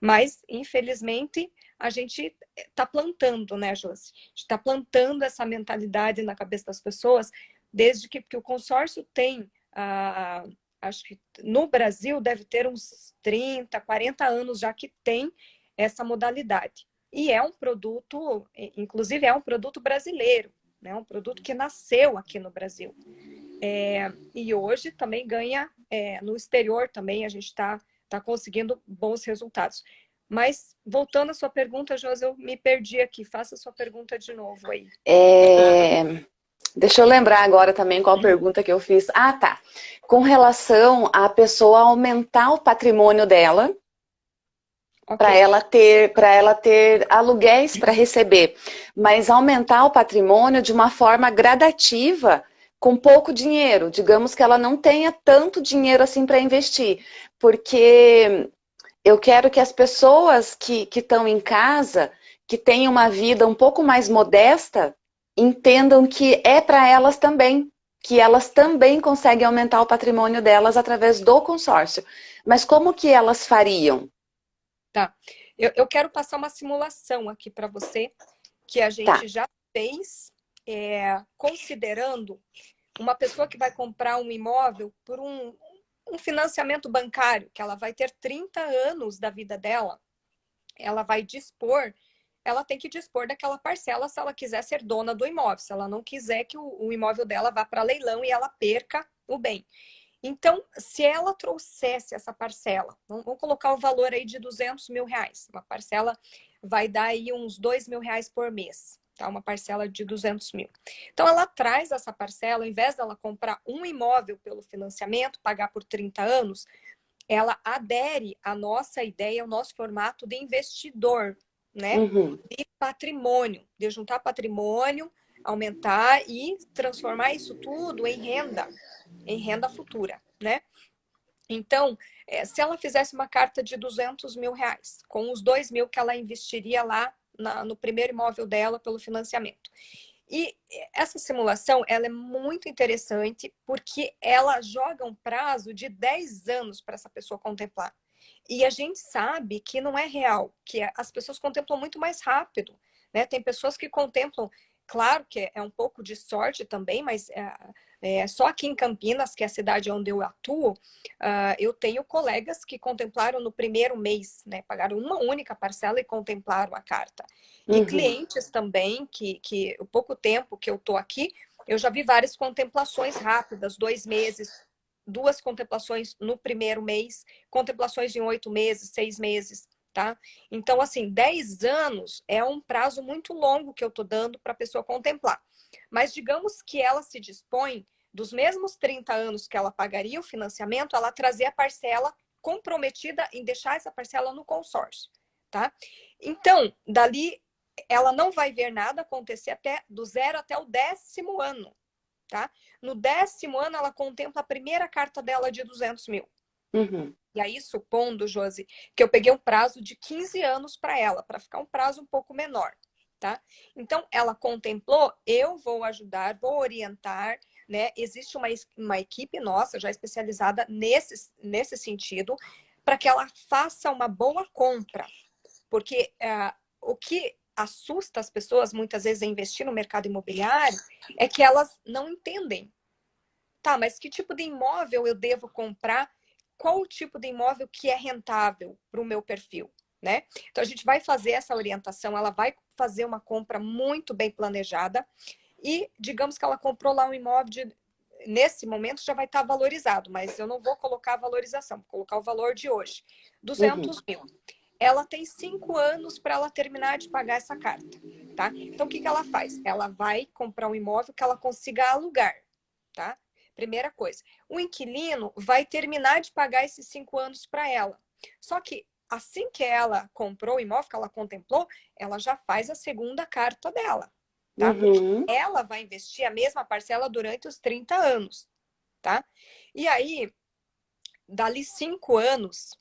Mas, infelizmente, a gente está plantando, né, Josi? A gente está plantando essa mentalidade na cabeça das pessoas desde que, que o consórcio tem, ah, acho que no Brasil deve ter uns 30, 40 anos já que tem essa modalidade. E é um produto, inclusive é um produto brasileiro, né? um produto que nasceu aqui no Brasil. É, e hoje também ganha é, no exterior também, a gente está tá conseguindo bons resultados. Mas, voltando à sua pergunta, Josi, eu me perdi aqui. Faça a sua pergunta de novo aí. É... Deixa eu lembrar agora também qual pergunta que eu fiz. Ah, tá. Com relação à pessoa aumentar o patrimônio dela, okay. para ela ter para ela ter aluguéis para receber, mas aumentar o patrimônio de uma forma gradativa, com pouco dinheiro. Digamos que ela não tenha tanto dinheiro assim para investir, porque eu quero que as pessoas que estão em casa, que têm uma vida um pouco mais modesta, entendam que é para elas também, que elas também conseguem aumentar o patrimônio delas através do consórcio. Mas como que elas fariam? Tá. Eu, eu quero passar uma simulação aqui para você, que a gente tá. já fez, é, considerando uma pessoa que vai comprar um imóvel por um, um financiamento bancário, que ela vai ter 30 anos da vida dela, ela vai dispor ela tem que dispor daquela parcela se ela quiser ser dona do imóvel, se ela não quiser que o, o imóvel dela vá para leilão e ela perca o bem. Então, se ela trouxesse essa parcela, vamos colocar o valor aí de 200 mil reais, uma parcela vai dar aí uns 2 mil reais por mês, tá? Uma parcela de 200 mil. Então, ela traz essa parcela, ao invés dela comprar um imóvel pelo financiamento, pagar por 30 anos, ela adere à nossa ideia, ao nosso formato de investidor né? Uhum. E patrimônio, de juntar patrimônio, aumentar e transformar isso tudo em renda, em renda futura, né? Então, é, se ela fizesse uma carta de 200 mil reais, com os 2 mil que ela investiria lá na, no primeiro imóvel dela pelo financiamento. E essa simulação, ela é muito interessante porque ela joga um prazo de 10 anos para essa pessoa contemplar. E a gente sabe que não é real, que as pessoas contemplam muito mais rápido. Né? Tem pessoas que contemplam, claro que é um pouco de sorte também, mas é, é, só aqui em Campinas, que é a cidade onde eu atuo, uh, eu tenho colegas que contemplaram no primeiro mês, né? Pagaram uma única parcela e contemplaram a carta. E uhum. clientes também, que, que o pouco tempo que eu estou aqui, eu já vi várias contemplações rápidas, dois meses, duas contemplações no primeiro mês, contemplações em oito meses, seis meses, tá? Então, assim, dez anos é um prazo muito longo que eu tô dando para a pessoa contemplar. Mas digamos que ela se dispõe, dos mesmos 30 anos que ela pagaria o financiamento, ela trazer a parcela comprometida em deixar essa parcela no consórcio, tá? Então, dali, ela não vai ver nada acontecer até do zero até o décimo ano, tá? No décimo ano, ela contempla a primeira carta dela de 200 mil. Uhum. E aí, supondo, Josi, que eu peguei um prazo de 15 anos para ela, para ficar um prazo um pouco menor, tá? Então, ela contemplou, eu vou ajudar, vou orientar, né? Existe uma, uma equipe nossa já especializada nesse, nesse sentido, para que ela faça uma boa compra. Porque uh, o que assusta as pessoas muitas vezes a investir no mercado imobiliário é que elas não entendem. Tá, mas que tipo de imóvel eu devo comprar? Qual o tipo de imóvel que é rentável para o meu perfil? Né? Então a gente vai fazer essa orientação, ela vai fazer uma compra muito bem planejada e digamos que ela comprou lá um imóvel de, nesse momento já vai estar valorizado, mas eu não vou colocar a valorização, vou colocar o valor de hoje, 200 uhum. mil ela tem cinco anos para ela terminar de pagar essa carta, tá? Então, o que, que ela faz? Ela vai comprar um imóvel que ela consiga alugar, tá? Primeira coisa. O inquilino vai terminar de pagar esses cinco anos para ela. Só que assim que ela comprou o imóvel, que ela contemplou, ela já faz a segunda carta dela, tá? Uhum. ela vai investir a mesma parcela durante os 30 anos, tá? E aí, dali cinco anos,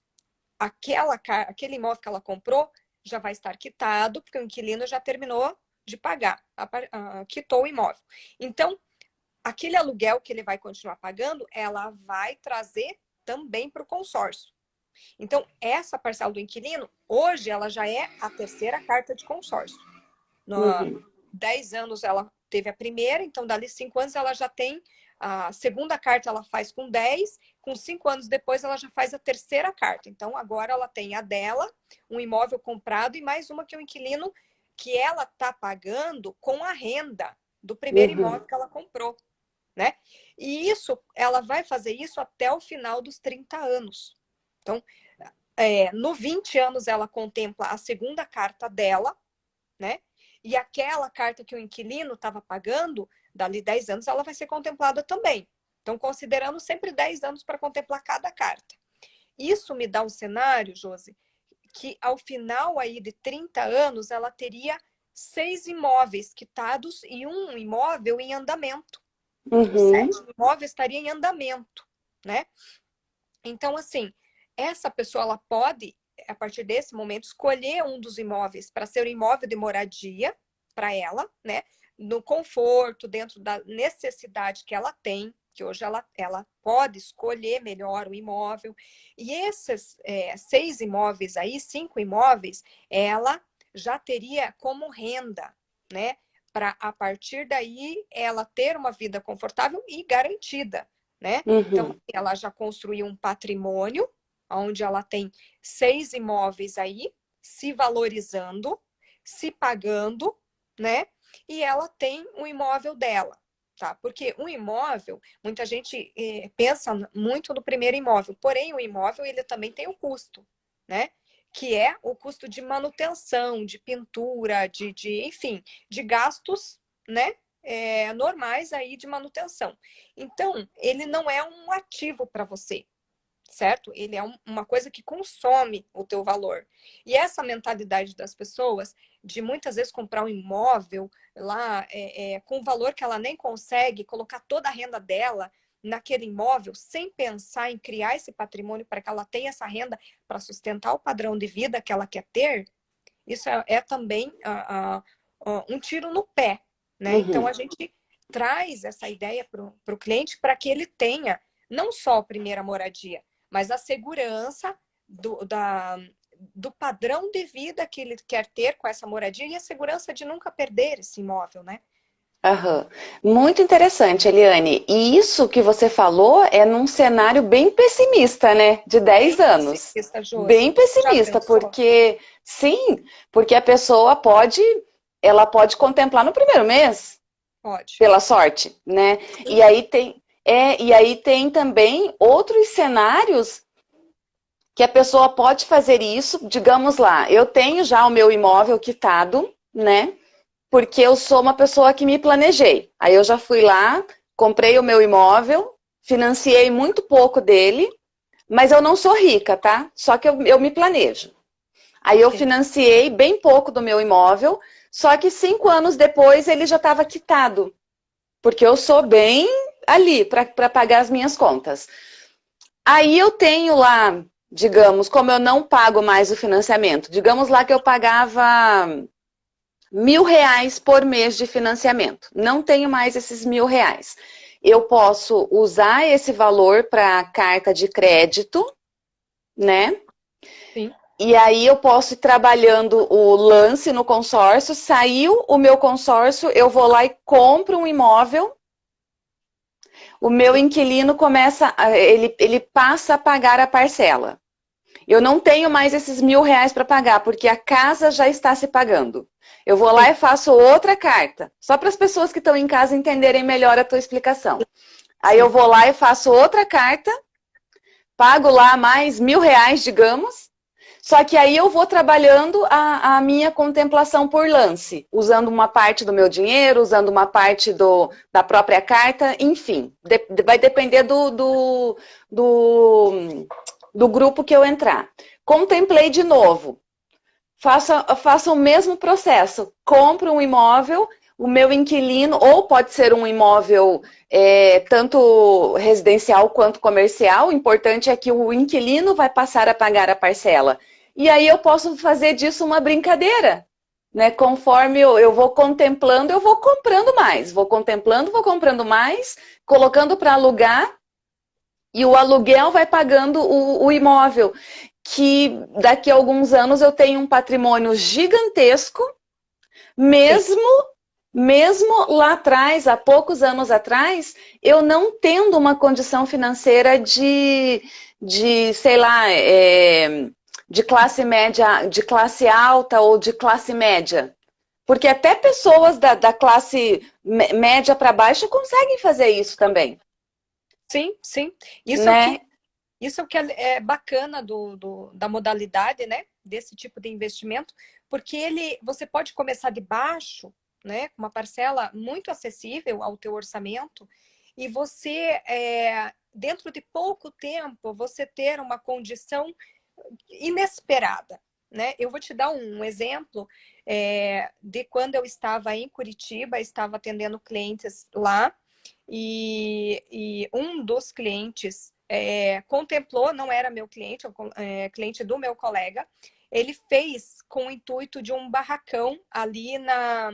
aquela, aquele imóvel que ela comprou já vai estar quitado, porque o inquilino já terminou de pagar, a, a, quitou o imóvel. Então, aquele aluguel que ele vai continuar pagando, ela vai trazer também para o consórcio. Então, essa parcela do inquilino, hoje, ela já é a terceira carta de consórcio. No, uhum. 10 anos ela teve a primeira, então, dali cinco anos ela já tem a segunda carta ela faz com 10, com cinco anos depois ela já faz a terceira carta. Então, agora ela tem a dela, um imóvel comprado e mais uma que é o inquilino que ela está pagando com a renda do primeiro uhum. imóvel que ela comprou. Né? E isso, ela vai fazer isso até o final dos 30 anos. Então, é, no 20 anos ela contempla a segunda carta dela, né? E aquela carta que o inquilino estava pagando, dali 10 anos ela vai ser contemplada também. Então, considerando sempre 10 anos para contemplar cada carta. Isso me dá um cenário, Josi, que ao final aí de 30 anos ela teria seis imóveis quitados e um imóvel em andamento. Uhum. Sete imóveis estaria em andamento, né? Então, assim, essa pessoa ela pode, a partir desse momento, escolher um dos imóveis para ser o imóvel de moradia para ela, né? No conforto, dentro da necessidade que ela tem, que hoje ela, ela pode escolher melhor o imóvel. E esses é, seis imóveis aí, cinco imóveis, ela já teria como renda, né? Para a partir daí ela ter uma vida confortável e garantida, né? Uhum. Então, ela já construiu um patrimônio, onde ela tem seis imóveis aí, se valorizando, se pagando, né? E ela tem o um imóvel dela tá? Porque um imóvel, muita gente eh, pensa muito no primeiro imóvel, porém o imóvel ele também tem o custo, né? Que é o custo de manutenção, de pintura, de, de enfim, de gastos, né? É, normais aí de manutenção. Então, ele não é um ativo para você, certo? Ele é um, uma coisa que consome o teu valor. E essa mentalidade das pessoas de muitas vezes comprar um imóvel lá é, é, com valor que ela nem consegue, colocar toda a renda dela naquele imóvel, sem pensar em criar esse patrimônio para que ela tenha essa renda para sustentar o padrão de vida que ela quer ter, isso é, é também uh, uh, um tiro no pé. Né? Uhum. Então, a gente traz essa ideia para o cliente para que ele tenha não só a primeira moradia, mas a segurança do, da, do padrão de vida que ele quer ter com essa moradia e a segurança de nunca perder esse imóvel, né? Uhum. Muito interessante, Eliane. E isso que você falou é num cenário bem pessimista, né? De 10 bem anos. Pessimista, Josi. Bem pessimista, porque sim, porque a pessoa pode, ela pode contemplar no primeiro mês. Pode. Pela sorte, né? Sim. E aí tem, é, e aí tem também outros cenários que a pessoa pode fazer isso, digamos lá, eu tenho já o meu imóvel quitado, né? Porque eu sou uma pessoa que me planejei. Aí eu já fui lá, comprei o meu imóvel, financiei muito pouco dele, mas eu não sou rica, tá? Só que eu, eu me planejo. Aí eu financiei bem pouco do meu imóvel, só que cinco anos depois ele já estava quitado. Porque eu sou bem ali para pagar as minhas contas. Aí eu tenho lá digamos, como eu não pago mais o financiamento, digamos lá que eu pagava mil reais por mês de financiamento, não tenho mais esses mil reais. Eu posso usar esse valor para carta de crédito, né? Sim. E aí eu posso ir trabalhando o lance no consórcio, saiu o meu consórcio, eu vou lá e compro um imóvel o meu inquilino começa, ele, ele passa a pagar a parcela. Eu não tenho mais esses mil reais para pagar, porque a casa já está se pagando. Eu vou lá e faço outra carta, só para as pessoas que estão em casa entenderem melhor a tua explicação. Aí eu vou lá e faço outra carta, pago lá mais mil reais, digamos, só que aí eu vou trabalhando a, a, minha contemplação por lance, usando uma parte do meu dinheiro, usando uma parte do, da própria carta, enfim. De, vai depender do, do, do, do, grupo que eu entrar. Contemplei de novo. Faça, faça o mesmo processo. Compro um imóvel, o meu inquilino, ou pode ser um imóvel é, tanto residencial quanto comercial, o importante é que o inquilino vai passar a pagar a parcela. E aí eu posso fazer disso uma brincadeira. Né? Conforme eu, eu vou contemplando, eu vou comprando mais. Vou contemplando, vou comprando mais, colocando para alugar, e o aluguel vai pagando o, o imóvel. Que daqui a alguns anos eu tenho um patrimônio gigantesco, mesmo mesmo lá atrás, há poucos anos atrás, eu não tendo uma condição financeira de, de sei lá, é, de classe média, de classe alta ou de classe média. Porque até pessoas da, da classe média para baixo conseguem fazer isso também. Sim, sim. Isso né? é o que, isso é, o que é bacana do, do, da modalidade, né? Desse tipo de investimento, porque ele, você pode começar de baixo, né? Uma parcela muito acessível ao teu orçamento e você, é, dentro de pouco tempo, você ter uma condição inesperada, né? Eu vou te dar um exemplo é, de quando eu estava em Curitiba, estava atendendo clientes lá e, e um dos clientes é, contemplou, não era meu cliente, é, cliente do meu colega, ele fez com o intuito de um barracão ali na,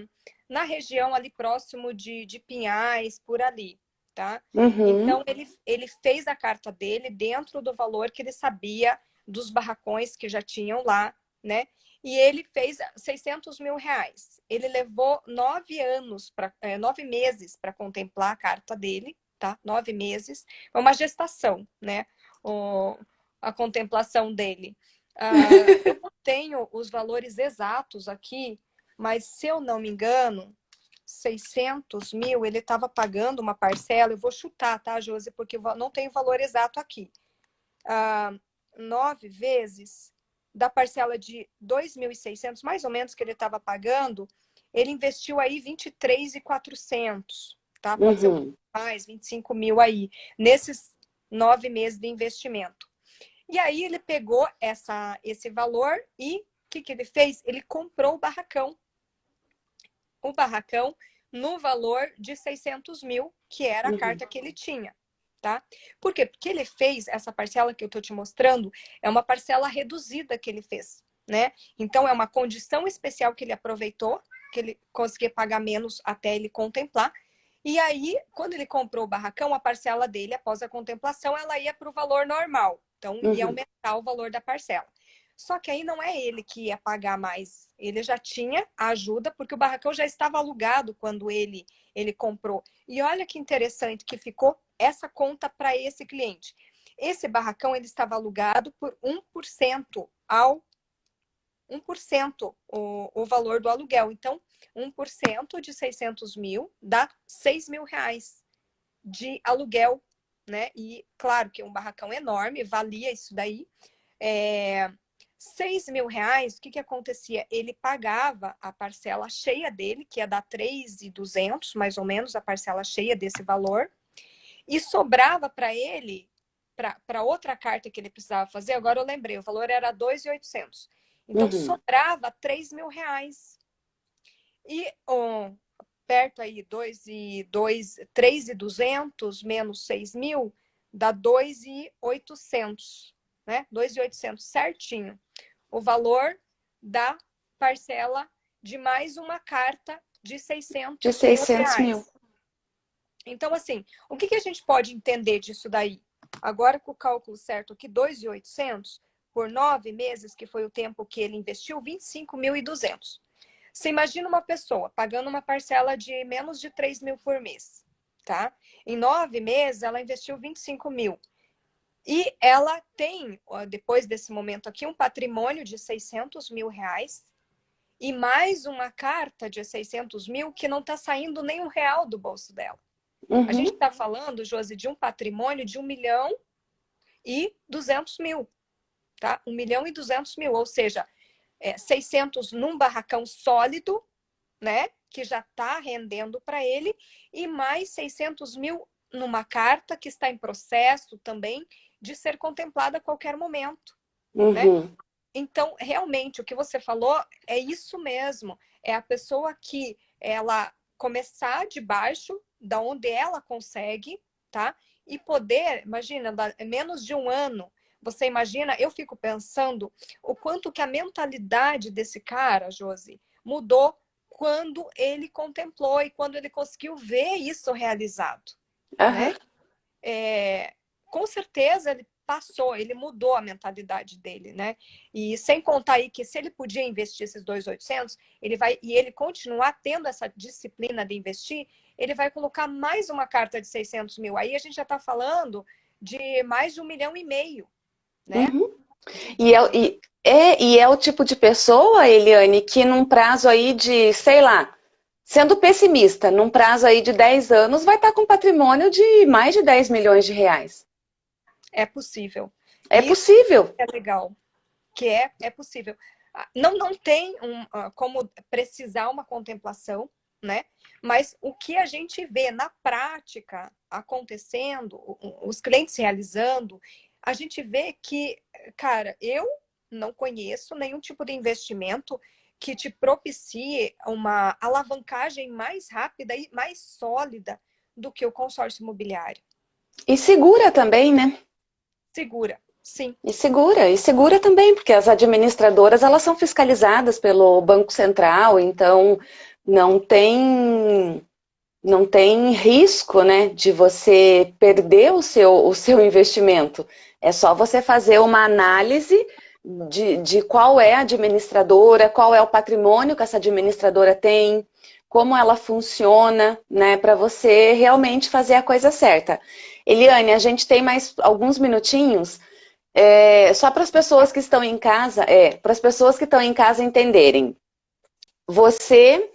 na região ali próximo de, de Pinhais, por ali, tá? Uhum. Então, ele, ele fez a carta dele dentro do valor que ele sabia dos barracões que já tinham lá, né? E ele fez 600 mil reais. Ele levou nove anos, pra, é, nove meses para contemplar a carta dele, tá? Nove meses. É uma gestação, né? O, a contemplação dele. Uh, eu não tenho os valores exatos aqui, mas se eu não me engano, 600 mil, ele estava pagando uma parcela, eu vou chutar, tá, Josi, porque não tenho o valor exato aqui. Uh, nove vezes da parcela de 2.600, mais ou menos, que ele estava pagando, ele investiu aí 23.400, tá? Pode uhum. ser mais, 25 mil aí, nesses nove meses de investimento. E aí ele pegou essa, esse valor e o que, que ele fez? Ele comprou o barracão. O barracão no valor de 600 mil, que era a uhum. carta que ele tinha tá? Por quê? Porque ele fez essa parcela que eu estou te mostrando, é uma parcela reduzida que ele fez, né? Então, é uma condição especial que ele aproveitou, que ele conseguia pagar menos até ele contemplar. E aí, quando ele comprou o barracão, a parcela dele, após a contemplação, ela ia para o valor normal. Então, uhum. ia aumentar o valor da parcela. Só que aí não é ele que ia pagar mais. Ele já tinha a ajuda, porque o barracão já estava alugado quando ele, ele comprou. E olha que interessante que ficou essa conta para esse cliente. Esse barracão ele estava alugado por 1% ao 1% o, o valor do aluguel. Então, 1% de 600 mil dá 6 mil reais de aluguel, né? E claro que um barracão enorme, valia isso daí. É, 6 mil reais, o que que acontecia? Ele pagava a parcela cheia dele, que ia dar 3,200, mais ou menos, a parcela cheia desse valor. E sobrava para ele, para outra carta que ele precisava fazer, agora eu lembrei, o valor era 2,800. Então, uhum. sobrava 3 mil reais. E oh, perto aí, 2 e 2, 3,200 menos 6 mil, dá 2,800, né? 2,800 certinho. O valor da parcela de mais uma carta de 600, de 600 mil. mil. Então, assim, o que, que a gente pode entender disso daí? Agora, com o cálculo certo aqui, 2.800 por nove meses, que foi o tempo que ele investiu, 25.200. Você imagina uma pessoa pagando uma parcela de menos de 3 mil por mês, tá? Em nove meses, ela investiu 25 mil. E ela tem, depois desse momento aqui, um patrimônio de 600 mil reais e mais uma carta de 600 mil que não está saindo nem um real do bolso dela. Uhum. A gente está falando, Josi, de um patrimônio de 1 milhão e 200 mil, tá? 1 milhão e 200 mil, ou seja, é, 600 num barracão sólido, né? Que já está rendendo para ele, e mais 600 mil numa carta que está em processo também de ser contemplada a qualquer momento, né? uhum. né? Então, realmente, o que você falou é isso mesmo. É a pessoa que ela começar de baixo, da onde ela consegue, tá? E poder, imagina, menos de um ano, você imagina, eu fico pensando o quanto que a mentalidade desse cara, Josi, mudou quando ele contemplou e quando ele conseguiu ver isso realizado. Uhum. Né? É, com certeza ele passou, ele mudou a mentalidade dele, né? E sem contar aí que se ele podia investir esses 2.800, ele vai e ele continuar tendo essa disciplina de investir, ele vai colocar mais uma carta de 600 mil. Aí a gente já está falando de mais de um milhão e meio, né? Uhum. E, é, e, é, e é o tipo de pessoa, Eliane, que num prazo aí de, sei lá, sendo pessimista, num prazo aí de 10 anos, vai estar com patrimônio de mais de 10 milhões de reais. É possível. É Isso possível. É legal. Que é, é possível. Ah, não, não tem um, uh, como precisar uma contemplação, né? Mas o que a gente vê na prática acontecendo, os clientes realizando, a gente vê que, cara, eu não conheço nenhum tipo de investimento que te propicie uma alavancagem mais rápida e mais sólida do que o consórcio imobiliário. E segura também, né? Segura, sim. E segura, e segura também, porque as administradoras, elas são fiscalizadas pelo Banco Central, então não tem não tem risco, né, de você perder o seu, o seu investimento. É só você fazer uma análise de, de qual é a administradora, qual é o patrimônio que essa administradora tem, como ela funciona, né, para você realmente fazer a coisa certa. Eliane, a gente tem mais alguns minutinhos, é, só para as pessoas que estão em casa, é, para as pessoas que estão em casa entenderem. Você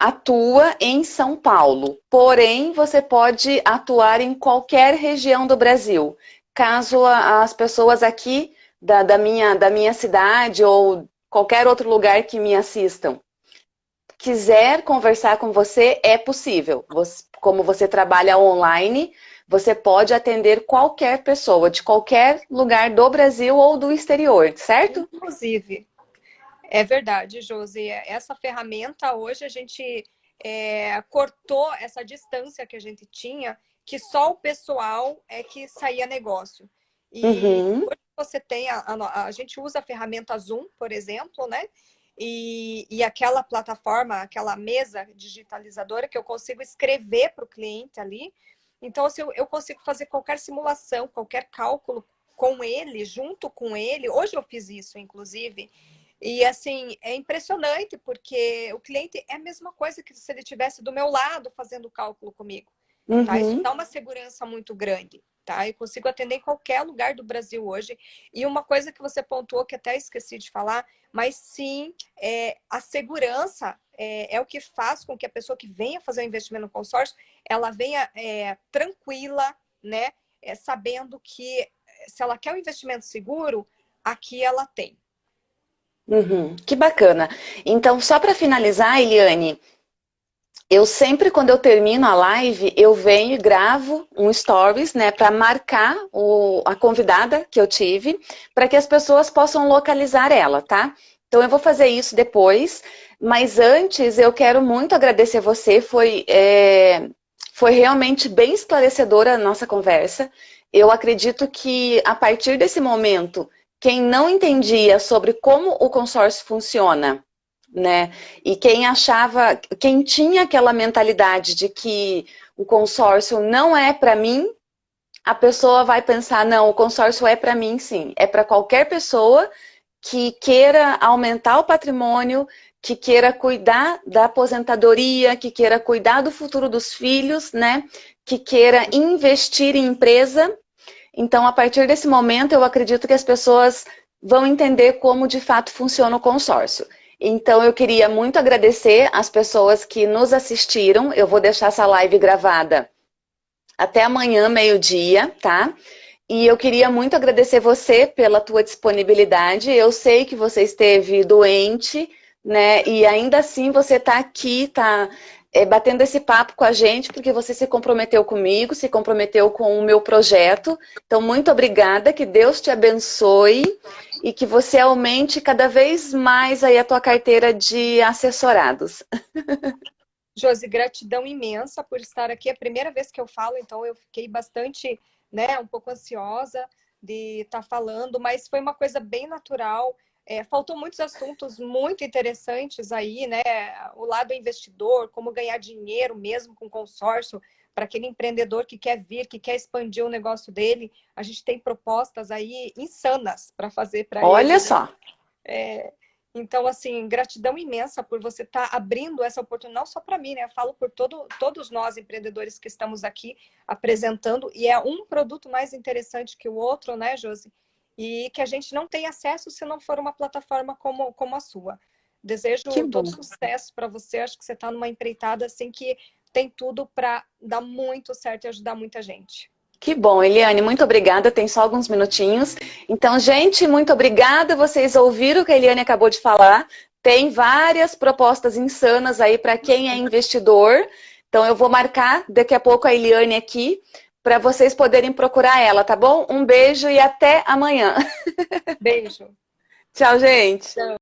atua em São Paulo, porém você pode atuar em qualquer região do Brasil caso as pessoas aqui da, da, minha, da minha cidade ou qualquer outro lugar que me assistam quiser conversar com você, é possível. Você, como você trabalha online, você pode atender qualquer pessoa, de qualquer lugar do Brasil ou do exterior, certo? Inclusive. É verdade, Josi. Essa ferramenta, hoje, a gente é, cortou essa distância que a gente tinha que só o pessoal é que saía negócio. E uhum. hoje você tem, a, a, a, gente usa a ferramenta Zoom, por exemplo, né? E, e aquela plataforma, aquela mesa digitalizadora que eu consigo escrever para o cliente ali. Então, assim, eu, eu consigo fazer qualquer simulação, qualquer cálculo com ele, junto com ele. Hoje eu fiz isso, inclusive. E assim, é impressionante, porque o cliente é a mesma coisa que se ele estivesse do meu lado fazendo o cálculo comigo. Uhum. Tá? Isso uhum. dá uma segurança muito grande. Tá? Eu consigo atender em qualquer lugar do Brasil hoje. E uma coisa que você pontuou, que até esqueci de falar, mas sim, é, a segurança é, é, o que faz com que a pessoa que venha fazer o um investimento no consórcio, ela venha é, tranquila, né? É, sabendo que se ela quer um investimento seguro, aqui ela tem. Uhum, que bacana. Então, só para finalizar, Eliane, eu sempre, quando eu termino a live, eu venho e gravo um stories, né, para marcar o, a convidada que eu tive, para que as pessoas possam localizar ela, tá? Então eu vou fazer isso depois, mas antes eu quero muito agradecer você, foi, é, foi realmente bem esclarecedora a nossa conversa. Eu acredito que a partir desse momento, quem não entendia sobre como o consórcio funciona, né? E quem achava, quem tinha aquela mentalidade de que o consórcio não é para mim, a pessoa vai pensar, não, o consórcio é para mim sim, é para qualquer pessoa que queira aumentar o patrimônio, que queira cuidar da aposentadoria, que queira cuidar do futuro dos filhos, né? Que queira investir em empresa. Então, a partir desse momento, eu acredito que as pessoas vão entender como de fato funciona o consórcio. Então, eu queria muito agradecer as pessoas que nos assistiram. Eu vou deixar essa live gravada até amanhã, meio-dia, tá? E eu queria muito agradecer você pela tua disponibilidade. Eu sei que você esteve doente, né? E ainda assim você está aqui, está é, batendo esse papo com a gente, porque você se comprometeu comigo, se comprometeu com o meu projeto. Então, muito obrigada, que Deus te abençoe e que você aumente cada vez mais aí a tua carteira de assessorados. Josi, gratidão imensa por estar aqui. É a primeira vez que eu falo, então eu fiquei bastante, né, um pouco ansiosa de estar tá falando, mas foi uma coisa bem natural. É, faltou muitos assuntos muito interessantes aí, né? O lado investidor, como ganhar dinheiro mesmo com consórcio, para aquele empreendedor que quer vir, que quer expandir o negócio dele. A gente tem propostas aí insanas para fazer para ele. Olha né? só! É, então, assim, gratidão imensa por você estar tá abrindo essa oportunidade, não só para mim, né? Eu falo por todo, todos nós, empreendedores que estamos aqui apresentando, e é um produto mais interessante que o outro, né, Josi? E que a gente não tem acesso se não for uma plataforma como, como a sua. Desejo todo sucesso para você. Acho que você está numa empreitada assim que tem tudo para dar muito certo e ajudar muita gente. Que bom, Eliane, muito obrigada. Tem só alguns minutinhos. Então, gente, muito obrigada. Vocês ouviram o que a Eliane acabou de falar. tem várias propostas insanas aí para quem é investidor. Então eu vou marcar daqui a pouco a Eliane aqui para vocês poderem procurar ela, tá bom? Um beijo e até amanhã. Beijo. Tchau, gente. Tchau.